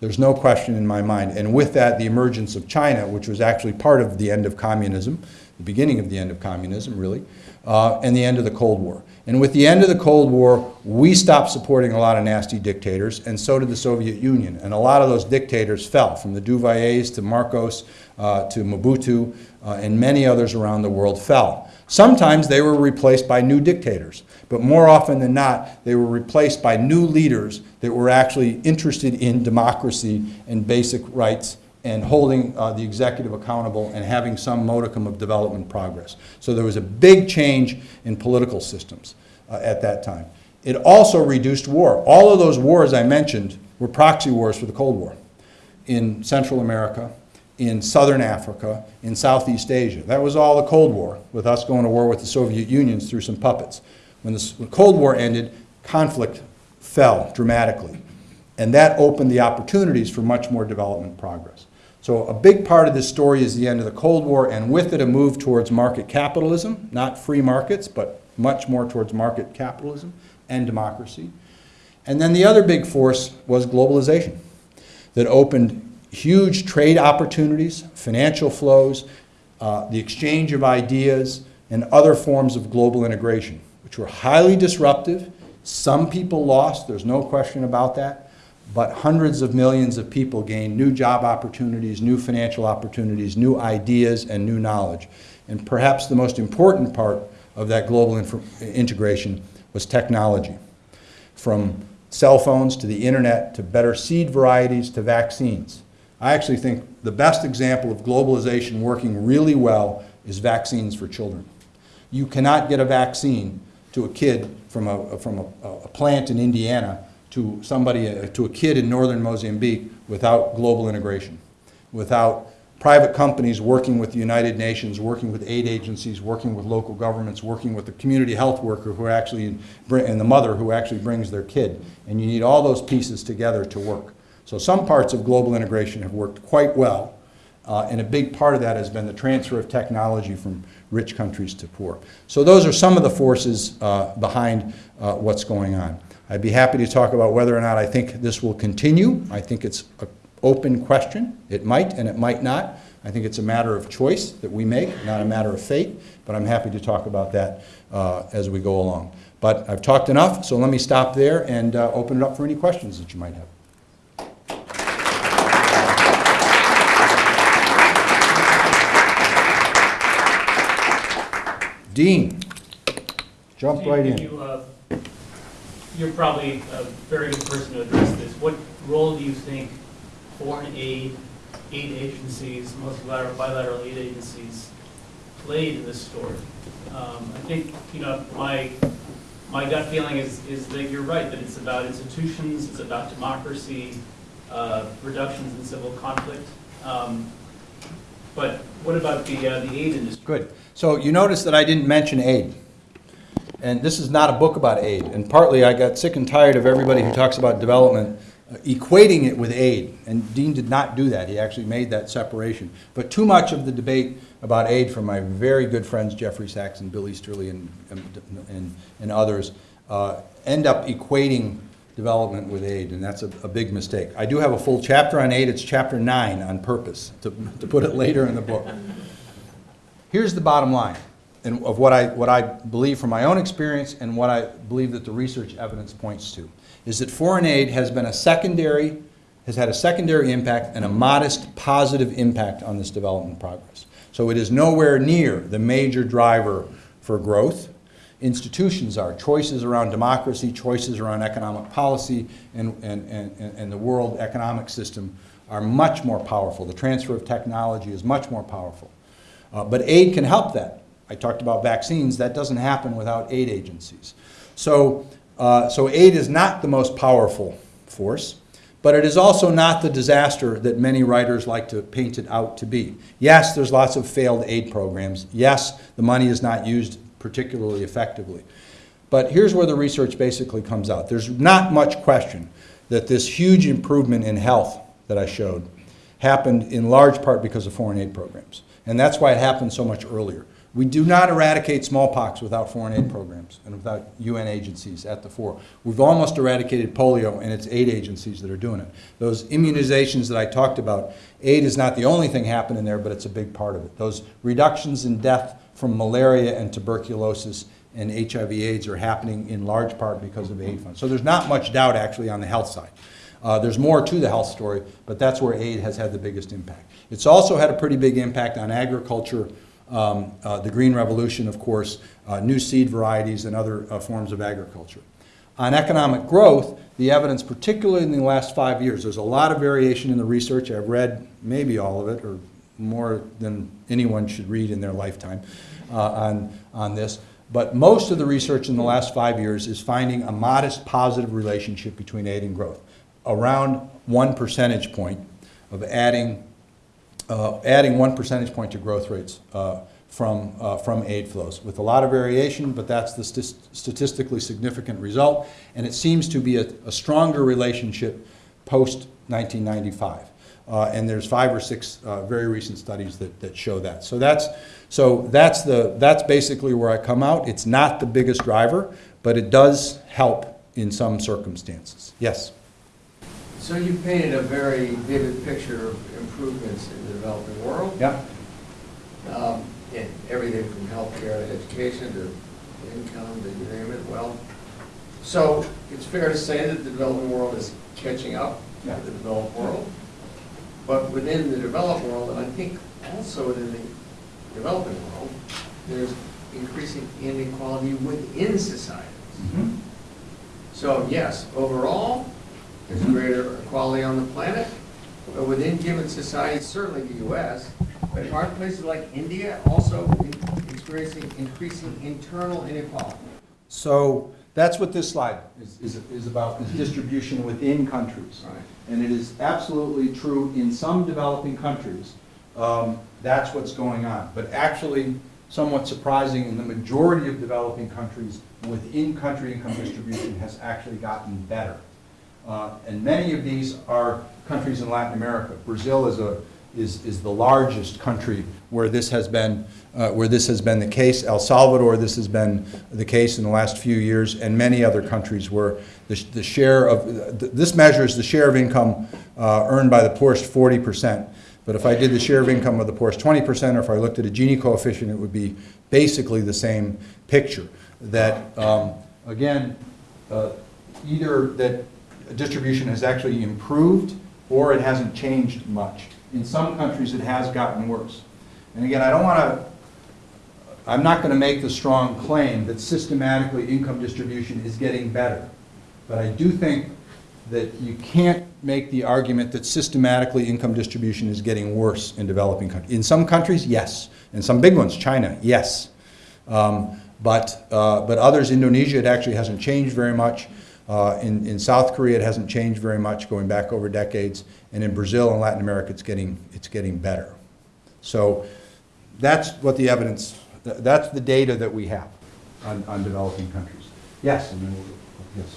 There's no question in my mind. And with that, the emergence of China, which was actually part of the end of communism, the beginning of the end of communism, really, uh, and the end of the Cold War. And with the end of the Cold War, we stopped supporting a lot of nasty dictators, and so did the Soviet Union. And a lot of those dictators fell, from the Duvaliers to Marcos uh, to Mobutu, uh, and many others around the world fell. Sometimes they were replaced by new dictators, but more often than not, they were replaced by new leaders that were actually interested in democracy and basic rights and holding uh, the executive accountable and having some modicum of development progress. So there was a big change in political systems uh, at that time. It also reduced war. All of those wars I mentioned were proxy wars for the Cold War in Central America, in Southern Africa, in Southeast Asia. That was all the Cold War, with us going to war with the Soviet Union through some puppets. When the Cold War ended, conflict fell dramatically. And that opened the opportunities for much more development progress. So a big part of this story is the end of the Cold War, and with it a move towards market capitalism, not free markets, but much more towards market capitalism and democracy. And then the other big force was globalization that opened huge trade opportunities, financial flows, uh, the exchange of ideas, and other forms of global integration, which were highly disruptive. Some people lost, there's no question about that but hundreds of millions of people gained new job opportunities, new financial opportunities, new ideas, and new knowledge. And perhaps the most important part of that global integration was technology. From cell phones to the internet to better seed varieties to vaccines. I actually think the best example of globalization working really well is vaccines for children. You cannot get a vaccine to a kid from a, from a, a plant in Indiana to somebody, uh, to a kid in northern Mozambique without global integration, without private companies working with the United Nations, working with aid agencies, working with local governments, working with the community health worker who actually, and the mother who actually brings their kid. And you need all those pieces together to work. So some parts of global integration have worked quite well, uh, and a big part of that has been the transfer of technology from rich countries to poor. So those are some of the forces uh, behind uh, what's going on. I'd be happy to talk about whether or not I think this will continue. I think it's an open question. It might and it might not, I think it's a matter of choice that we make, not a matter of fate, but I'm happy to talk about that uh, as we go along. But I've talked enough, so let me stop there and uh, open it up for any questions that you might have. Dean, jump right in. You, You're probably a very good person to address this. What role do you think foreign aid, aid agencies, multilateral, bilateral aid agencies played in this story? Um, I think, you know, my, my gut feeling is, is that you're right, that it's about institutions, it's about democracy, uh, reductions in civil conflict. Um, But what about the, uh, the aid industry? Good. So you notice that I didn't mention aid. And this is not a book about aid. And partly I got sick and tired of everybody who talks about development equating it with aid. And Dean did not do that. He actually made that separation. But too much of the debate about aid from my very good friends Jeffrey Sachs and Bill Easterly and, and, and others uh, end up equating development with aid, and that's a, a big mistake. I do have a full chapter on aid. It's chapter nine on purpose, to, to put it later in the book. Here's the bottom line, and of what I, what I believe from my own experience and what I believe that the research evidence points to, is that foreign aid has been a secondary, has had a secondary impact and a modest positive impact on this development progress. So it is nowhere near the major driver for growth. Institutions are, choices around democracy, choices around economic policy, and, and, and, and the world economic system are much more powerful. The transfer of technology is much more powerful. Uh, But aid can help that. I talked about vaccines. That doesn't happen without aid agencies. So, uh, so aid is not the most powerful force, but it is also not the disaster that many writers like to paint it out to be. Yes, there's lots of failed aid programs. Yes, the money is not used particularly effectively. But here's where the research basically comes out. There's not much question that this huge improvement in health that I showed happened in large part because of foreign aid programs. And that's why it happened so much earlier. We do not eradicate smallpox without foreign aid programs and without UN agencies at the fore. We've almost eradicated polio, and it's aid agencies that are doing it. Those immunizations that I talked about, aid is not the only thing happening there, but it's a big part of it. Those reductions in death from malaria and tuberculosis and HIV AIDS are happening in large part because of aid funds. So there's not much doubt actually on the health side. Uh, there's more to the health story, but that's where aid has had the biggest impact. It's also had a pretty big impact on agriculture, um, uh, the Green Revolution, of course, uh, new seed varieties and other uh, forms of agriculture. On economic growth, the evidence, particularly in the last five years, there's a lot of variation in the research. I've read maybe all of it, or more than anyone should read in their lifetime uh, on, on this. But most of the research in the last five years is finding a modest positive relationship between aid and growth, around one percentage point of adding, uh, adding one percentage point to growth rates uh, from, uh, from aid flows, with a lot of variation, but that's the st statistically significant result, and it seems to be a, a stronger relationship post-1995. Uh, and there's five or six uh, very recent studies that, that show that. So that's, so that's, the, that's basically where I come out. It's not the biggest driver, but it does help in some circumstances. Yes? So you painted a very vivid picture of improvements in the developing world, Yeah. um, in everything from healthcare to education to income to you name it, well. So it's fair to say that the developing world is catching up Yeah. to the developed world. But within the developed world, and I think also within the developing world, there's increasing inequality within societies. So yes, overall, there's greater equality on the planet, but within given societies, certainly the US, but aren't places like India also in- experiencing increasing internal inequality? So that's what this slide is, is, is about, is distribution within countries. Right. And it is absolutely true in some developing countries, um, that's what's going on. But actually, somewhat surprising, in the majority of developing countries, within-country income distribution has actually gotten better. Uh, And many of these are countries in Latin America. Brazil is a, is, is the largest country where this has been, uh, where this has been the case. El Salvador, this has been the case in the last few years, and many other countries where the, the share of, th- this measures the share of income uh, earned by the poorest forty percent. But But if I did the share of income of the poorest 20%, or if I looked at a Gini coefficient, it would be basically the same picture. That, um, again, uh, either that distribution has actually improved or it hasn't changed much. In some countries, it has gotten worse. And again, I don't want to, I'm not going to make the strong claim that systematically income distribution is getting better. But I do think that you can't make the argument that systematically income distribution is getting worse in developing countries. In some countries, yes. In some big ones, China, yes. Um, but, uh, but others, Indonesia, it actually hasn't changed very much. Uh, in, in South Korea, it hasn't changed very much going back over decades. And in Brazil and Latin America, it's getting, it's getting better. So that's what the evidence, th- that's the data that we have on, on developing countries. Yes, and then we'll, yes.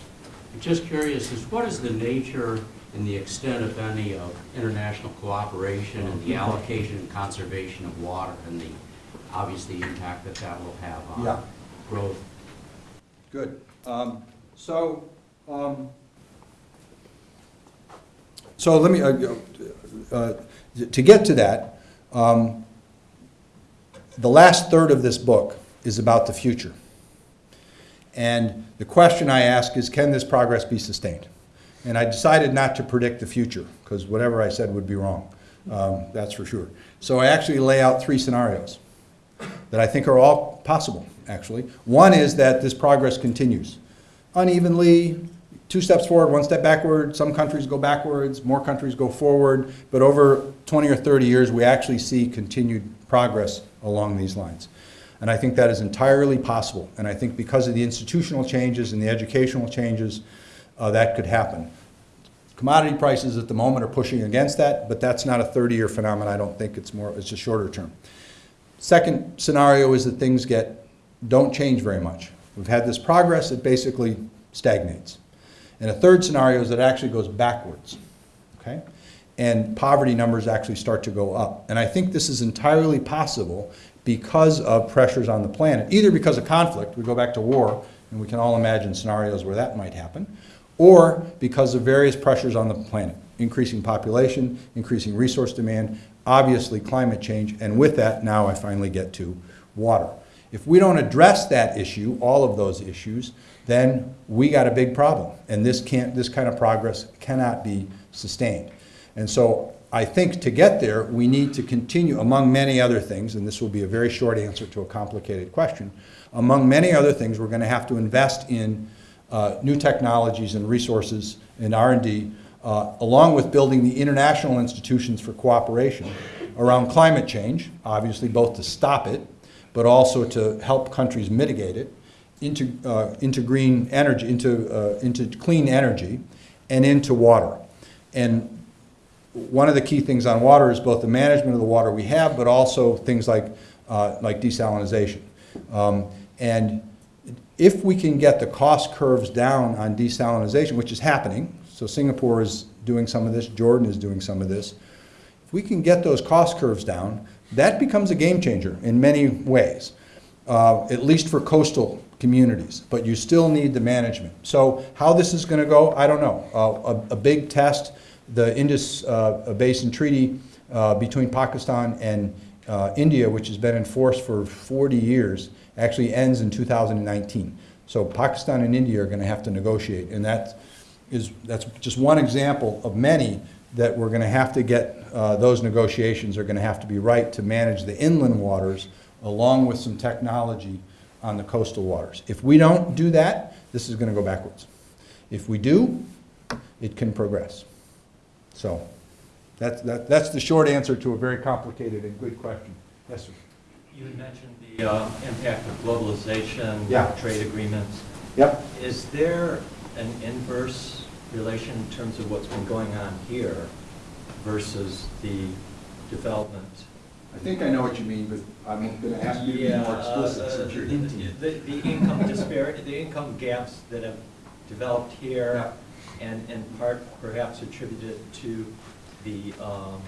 I'm just curious, is what is the nature and the extent, if any, of international cooperation and the allocation and conservation of water and the, obviously, impact that that will have Yeah. on growth? Good. Um, So, um, so let me, uh, uh, to get to that, um, the last third of this book is about the future. And the question I ask is, can this progress be sustained? And I decided not to predict the future, because whatever I said would be wrong, um, that's for sure. So I actually lay out three scenarios that I think are all possible, actually. One is that this progress continues unevenly, two steps forward, one step backward. Some countries go backwards, more countries go forward. But over 20 or 30 years, we actually see continued progress along these lines. And I think that is entirely possible. And I think because of the institutional changes and the educational changes, uh, that could happen. Commodity prices at the moment are pushing against that, but that's not a 30-year phenomenon. I don't think it's more, it's a shorter term. Second scenario is that things get, don't change very much. We've had this progress, it basically stagnates. And a third scenario is that it actually goes backwards, okay? And poverty numbers actually start to go up. And I think this is entirely possible because of pressures on the planet, either because of conflict, we go back to war, and we can all imagine scenarios where that might happen, or because of various pressures on the planet, increasing population, increasing resource demand, obviously climate change, and with that, now I finally get to water. If we don't address that issue, all of those issues, then we got a big problem. And this can't, this kind of progress cannot be sustained. And so I think to get there, we need to continue, among many other things, and this will be a very short answer to a complicated question, among many other things, we're going to have to invest in uh, new technologies and resources in R&D, uh, along with building the international institutions for cooperation around climate change, obviously both to stop it, but also to help countries mitigate it, into, uh, into green energy, into, uh, into clean energy, and into water. And one of the key things on water is both the management of the water we have, but also things like, uh, like desalinization. Um, and if we can get the cost curves down on desalinization, which is happening, so Singapore is doing some of this, Jordan is doing some of this, if we can get those cost curves down, that becomes a game changer in many ways, uh, at least for coastal communities. But you still need the management. So how this is going to go, I don't know. Uh, a, a big test, the Indus uh, Basin Treaty uh, between Pakistan and uh, India, which has been in force for 40 years, actually ends in 2019. So Pakistan and India are going to have to negotiate, and that is that's just one example of many that we're going to have to get. Uh, those negotiations are going to have to be right to manage the inland waters, along with some technology on the coastal waters. If we don't do that, this is going to go backwards. If we do, it can progress. So that's, that, that's the short answer to a very complicated and good question. Yes, sir. You had mentioned the uh, impact of globalization, Yeah. trade agreements. Yep. Is there an inverse relation in terms of what's been going on here versus the development? I think I know what you mean, but I'm going to ask you to be more Yeah, uh, explicit since you're hinting. The the income disparity, the income gaps that have developed here, and in part perhaps attributed to the the, um,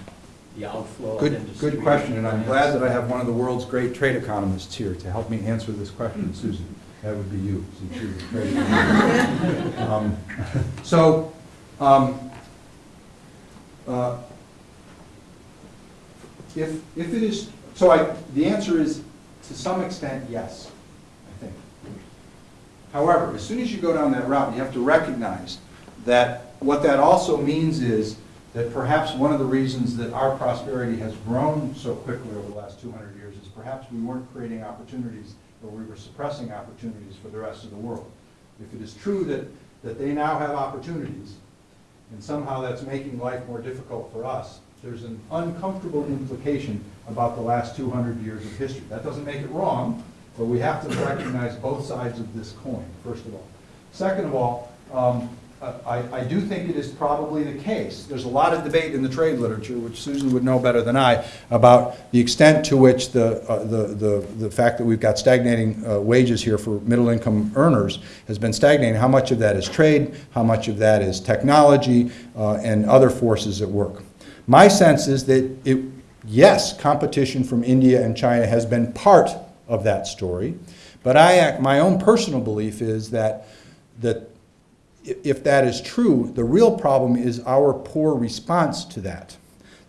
the outflow of Good, industry. good question, and I'm glad that I have one of the world's great trade economists here to help me answer this question, Susan. That would be you, since you're the. Um, So, um, uh, if, if it is, so I, the answer is, to some extent, yes, I think. However, as soon as you go down that route, you have to recognize that what that also means is that perhaps one of the reasons that our prosperity has grown so quickly over the last 200 years is perhaps we weren't creating opportunities or we were suppressing opportunities for the rest of the world. If it is true that, that they now have opportunities, and somehow that's making life more difficult for us, there's an uncomfortable implication about the last 200 years of history. That doesn't make it wrong, but we have to recognize both sides of this coin, first of all. Second of all, um, I, I do think it is probably the case. There's a lot of debate in the trade literature, which Susan would know better than I, about the extent to which the, uh, the, the, the fact that we've got stagnating uh, wages here for middle-income earners has been stagnating. How much of that is trade? How much of that is technology uh, and other forces at work? My sense is that it, yes, competition from India and China has been part of that story, but I, my own personal belief is that, that if that is true, the real problem is our poor response to that.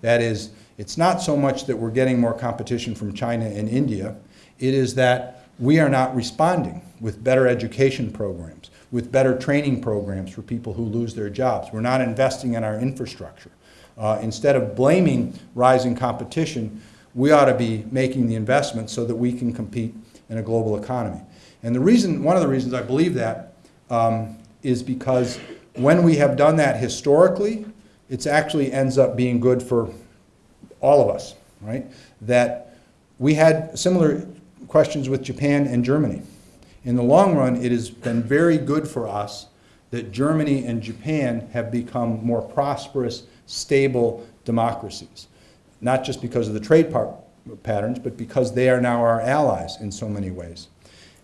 That is, it's not so much that we're getting more competition from China and India, it is that we are not responding with better education programs, with better training programs for people who lose their jobs. We're not investing in our infrastructure. Uh, instead of blaming rising competition, we ought to be making the investment so that we can compete in a global economy. And the reason, one of the reasons I believe that um, is because when we have done that historically, it actually ends up being good for all of us, right? That we had similar questions with Japan and Germany. In the long run, it has been very good for us that Germany and Japan have become more prosperous, stable democracies. Not just because of the trade patterns, but because they are now our allies in so many ways.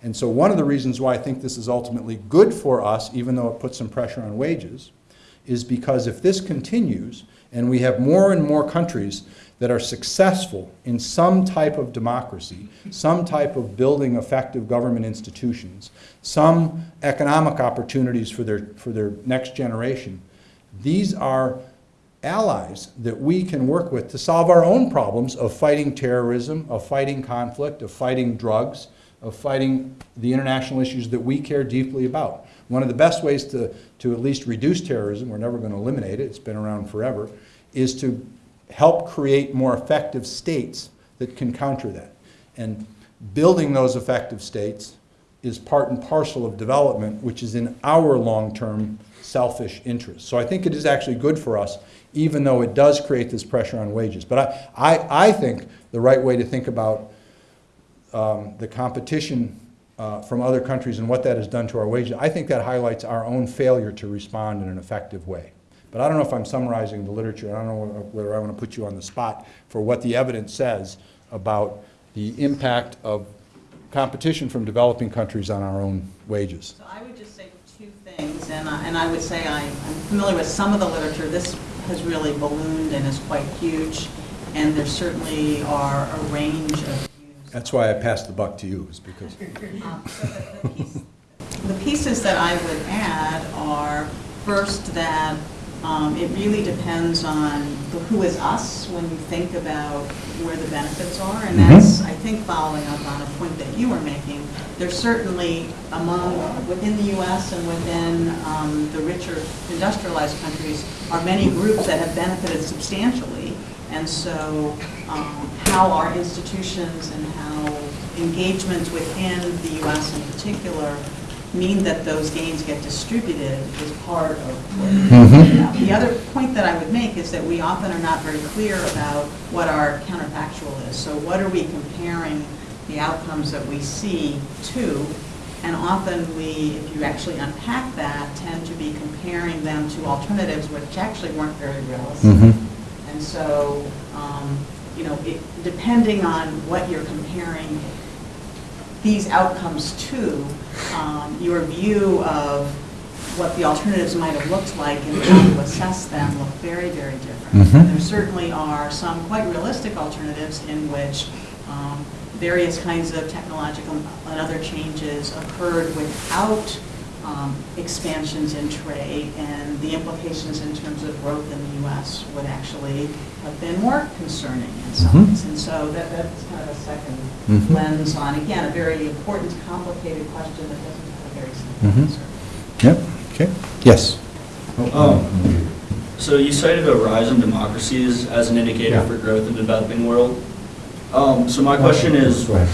And so one of the reasons why I think this is ultimately good for us, even though it puts some pressure on wages, is because if this continues and we have more and more countries that are successful in some type of democracy, some type of building effective government institutions, some economic opportunities for their, for their next generation, these are allies that we can work with to solve our own problems of fighting terrorism, of fighting conflict, of fighting drugs, of fighting the international issues that we care deeply about. One of the best ways to, to at least reduce terrorism, we're never going to eliminate it, it's been around forever, is to help create more effective states that can counter that. And building those effective states is part and parcel of development, which is in our long-term selfish interest. So I think it is actually good for us, even though it does create this pressure on wages. But I, I, I think the right way to think about um, the competition uh, from other countries and what that has done to our wages, I think that highlights our own failure to respond in an effective way. But I don't know if I'm summarizing the literature, I don't know whether I want to put you on the spot for what the evidence says about the impact of competition from developing countries on our own wages. So I would just say two things, and I, and I would say I, I'm familiar with some of the literature. This has really ballooned and is quite huge, and there certainly are a range of. That's why I passed the buck to you, is because, Um, so the- the piece- The pieces that I would add are, first, that um, it really depends on the who is us when you think about where the benefits are, and Mhm. that's, I think, following up on a point that you were making. There's certainly among, within the US and within um, the richer industrialized countries, are many groups that have benefited substantially, and so um, how our institutions and how engagements within the US in particular mean that those gains get distributed is part of what talking about. The other point that I would make is that we often are not very clear about what our counterfactual is. So what are we comparing the outcomes that we see to? And often we, if you actually unpack that, tend to be comparing them to alternatives which actually weren't very realistic. And so, um, you know, it, depending on what you're comparing these outcomes to, um, your view of what the alternatives might have looked like and how to assess them look very, very different. Mhm. There certainly are some quite realistic alternatives in which um, various kinds of technological and other changes occurred without um, expansions in trade and the implications in terms of growth in the U.S. would actually have been more concerning in some Mhm. ways. And so that, that's kind of a second Mhm. lens on, again, a very important, complicated question that doesn't have a very simple Mhm. answer. Yep, okay, yes. Um, So you cited a rise in democracies as an indicator Yeah. for growth in the developing world. Um, So my question is, Go ahead.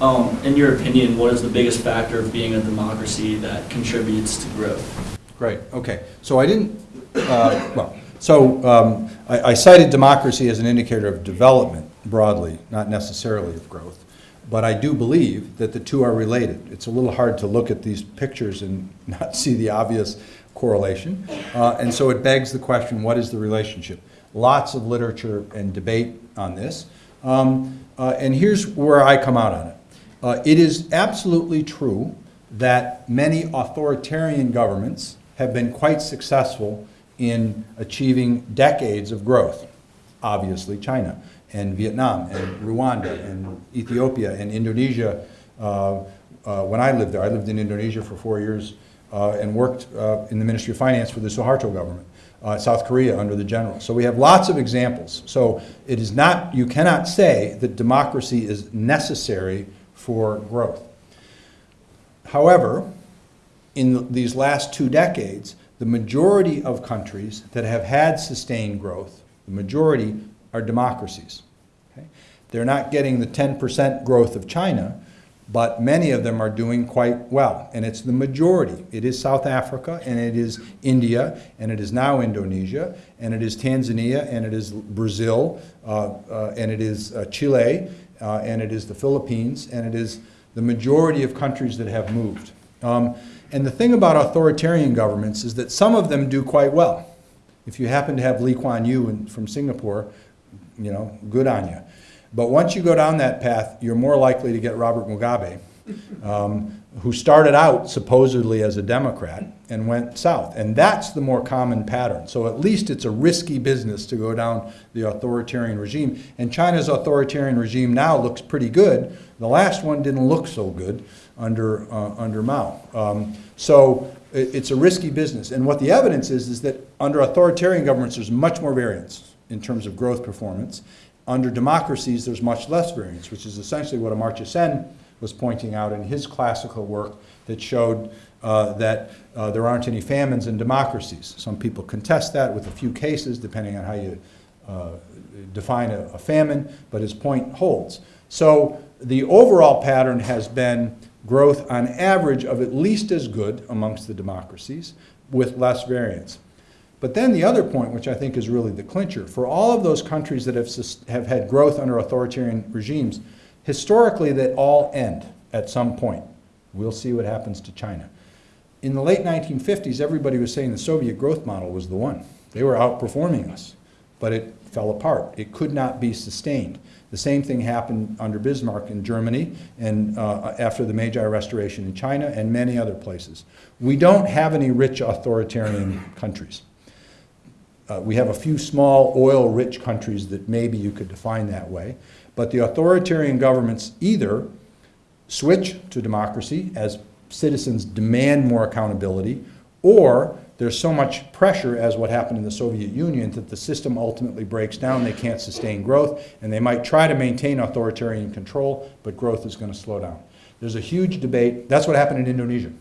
Um, in your opinion, what is the biggest factor of being a democracy that contributes to growth? Great, okay. So I didn't, uh, well, so um, I I cited democracy as an indicator of development broadly, not necessarily of growth. But I do believe that the two are related. It's a little hard to look at these pictures and not see the obvious correlation. Uh, And so it begs the question, what is the relationship? Lots of literature and debate on this. Um, uh, And here's where I come out on it. Uh, It is absolutely true that many authoritarian governments have been quite successful in achieving decades of growth. Obviously, China and Vietnam and Rwanda and Ethiopia and Indonesia. Uh, uh, When I lived there, I lived in Indonesia for four years uh, and worked uh, in the Ministry of Finance for the Suharto government. Uh, South Korea under the general. So we have lots of examples. So it is not, you cannot say that democracy is necessary for growth. However, in these last two decades, the majority of countries that have had sustained growth, the majority are democracies. okay? They're not getting the 10% growth of China, but many of them are doing quite well. And it's the majority. It is South Africa, and it is India, and it is now Indonesia, and it is Tanzania, and it is Brazil, uh, uh, and it is uh, Chile, uh, and it is the Philippines, and it is the majority of countries that have moved. Um, and the thing about authoritarian governments is that some of them do quite well. If you happen to have Lee Kuan Yew in, from Singapore, you know, good on you. But once you go down that path, you're more likely to get Robert Mugabe, um, who started out supposedly as a Democrat and went south. And that's the more common pattern. So at least it's a risky business to go down the authoritarian regime. And China's authoritarian regime now looks pretty good. The last one didn't look so good under, uh, under Mao. Um, so it, it's a risky business. And what the evidence is, is that under authoritarian governments, there's much more variance in terms of growth performance. Under democracies, there's much less variance, which is essentially what Amartya Sen was pointing out in his classical work that showed uh, that uh, there aren't any famines in democracies. Some people contest that with a few cases, depending on how you uh, define a, a famine, but his point holds. So the overall pattern has been growth on average of at least as good amongst the democracies with less variance. But then the other point, which I think is really the clincher, for all of those countries that have, have had growth under authoritarian regimes, historically they all end at some point. We'll see what happens to China. In the late 1950s, everybody was saying the Soviet growth model was the one. They were outperforming us, but it fell apart. It could not be sustained. The same thing happened under Bismarck in Germany and uh, after the Meiji Restoration in China and many other places. We don't have any rich authoritarian countries. Uh, we have a few small oil-rich countries that maybe you could define that way, but the authoritarian governments either switch to democracy as citizens demand more accountability, or there's so much pressure, as what happened in the Soviet Union, that the system ultimately breaks down, they can't sustain growth, and they might try to maintain authoritarian control, but growth is going to slow down. There's a huge debate. That's what happened in Indonesia,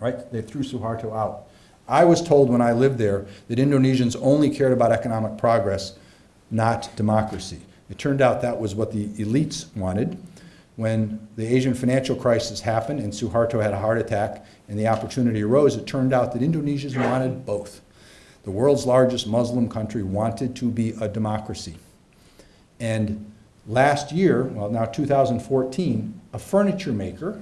right? They threw Suharto out. I was told when I lived there that Indonesians only cared about economic progress, not democracy. It turned out that was what the elites wanted. When the Asian financial crisis happened and Suharto had a heart attack and the opportunity arose, it turned out that Indonesians wanted both. The world's largest Muslim country wanted to be a democracy. And last year, well, now 2014, a furniture maker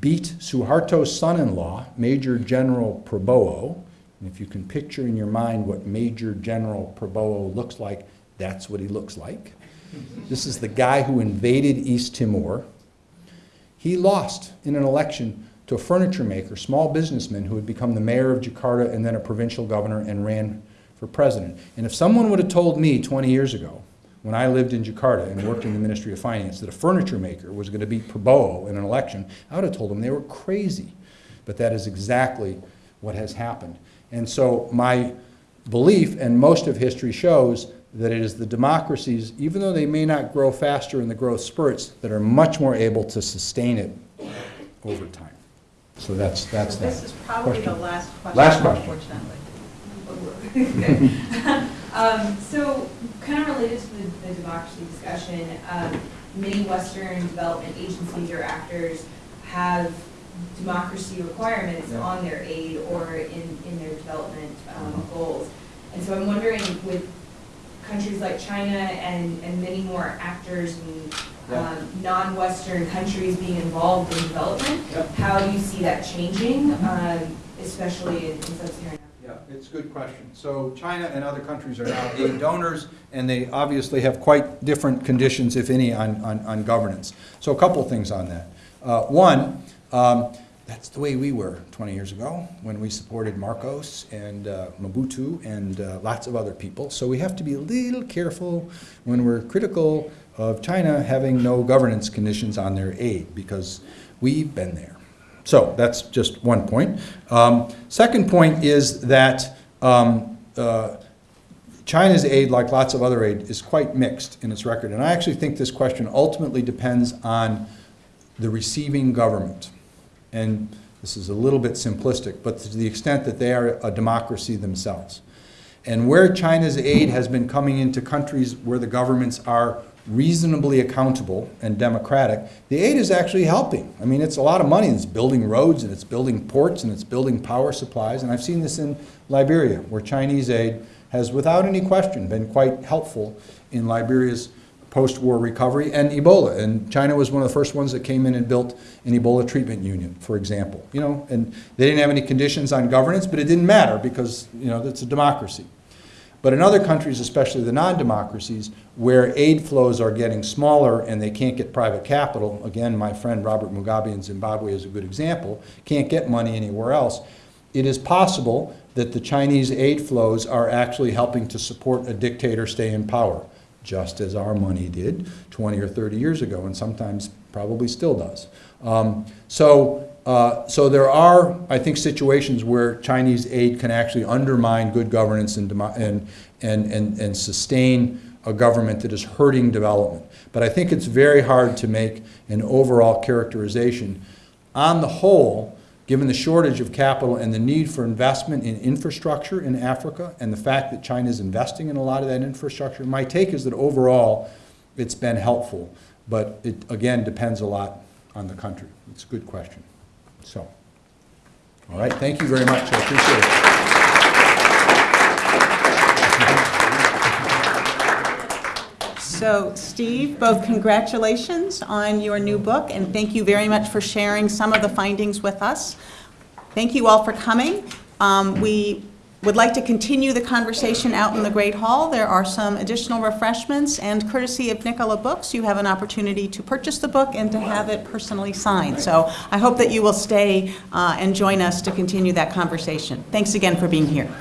beat Suharto's son-in-law, Major General Prabowo. And if you can picture in your mind what Major General Prabowo looks like, that's what he looks like. This is the guy who invaded East Timor. He lost in an election to a furniture maker, small businessman who had become the mayor of Jakarta and then a provincial governor and ran for president. And if someone would have told me 20 years ago, when I lived in Jakarta and worked in the Ministry of Finance, that a furniture maker was going to beat Prabowo in an election, I would have told them they were crazy. but that is exactly what has happened. And so my belief, and most of history shows, that it is the democracies, even though they may not grow faster in the growth spurts, that are much more able to sustain it over time. So that's, that's that. This is probably the last question. Last question. Unfortunately. Um, so, kind of related to the, the democracy discussion, um, many Western development agencies or actors have democracy requirements Yeah. on their aid or in, in their development, um, goals. And so I'm wondering with countries like China and, and many more actors and, Yeah. um, non-Western countries being involved in development, Yeah. how do you see that changing, um, especially in in sub-Saharan Africa? Yeah, it's a good question. So China and other countries are now aid donors, and they obviously have quite different conditions, if any, on, on, on governance. So a couple things on that. Uh, one, um, that's the way we were 20 years ago, when we supported Marcos and uh, Mobutu and uh, lots of other people. So we have to be a little careful when we're critical of China having no governance conditions on their aid, because we've been there. So that's just one point. Um, second point is that um, uh, China's aid, like lots of other aid, is quite mixed in its record. And I actually think this question ultimately depends on the receiving government. And this is a little bit simplistic, but to the extent that they are a democracy themselves. And where China's aid has been coming into countries where the governments are reasonably accountable and democratic, the aid is actually helping. I mean, it's a lot of money. It's building roads and it's building ports and it's building power supplies. And I've seen this in Liberia, where Chinese aid has, without any question, been quite helpful in Liberia's post-war recovery and Ebola. And China was one of the first ones that came in and built an Ebola treatment unit, for example. You know, and they didn't have any conditions on governance, but it didn't matter because, you know, it's a democracy. But in other countries, especially the non-democracies, where aid flows are getting smaller and they can't get private capital, again, my friend Robert Mugabe in Zimbabwe is a good example, can't get money anywhere else, it is possible that the Chinese aid flows are actually helping to support a dictator stay in power, just as our money did 20 or 30 years ago, and sometimes probably still does. Um, so, uh, so there are, I think, situations where Chinese aid can actually undermine good governance and, and, and, and, and sustain a government that is hurting development. But I think it's very hard to make an overall characterization. On the whole, given the shortage of capital and the need for investment in infrastructure in Africa and the fact that China is investing in a lot of that infrastructure, my take is that overall it's been helpful. But it, again, depends a lot on the country. It's a good question. So, all right, thank you very much. I appreciate it. So, Steve, both congratulations on your new book, and thank you very much for sharing some of the findings with us. Thank you all for coming. Um, We would like to continue the conversation out in the Great Hall. There are some additional refreshments, and courtesy of Nicola Books, you have an opportunity to purchase the book and to have it personally signed. So I hope that you will stay uh, and join us to continue that conversation. Thanks again for being here.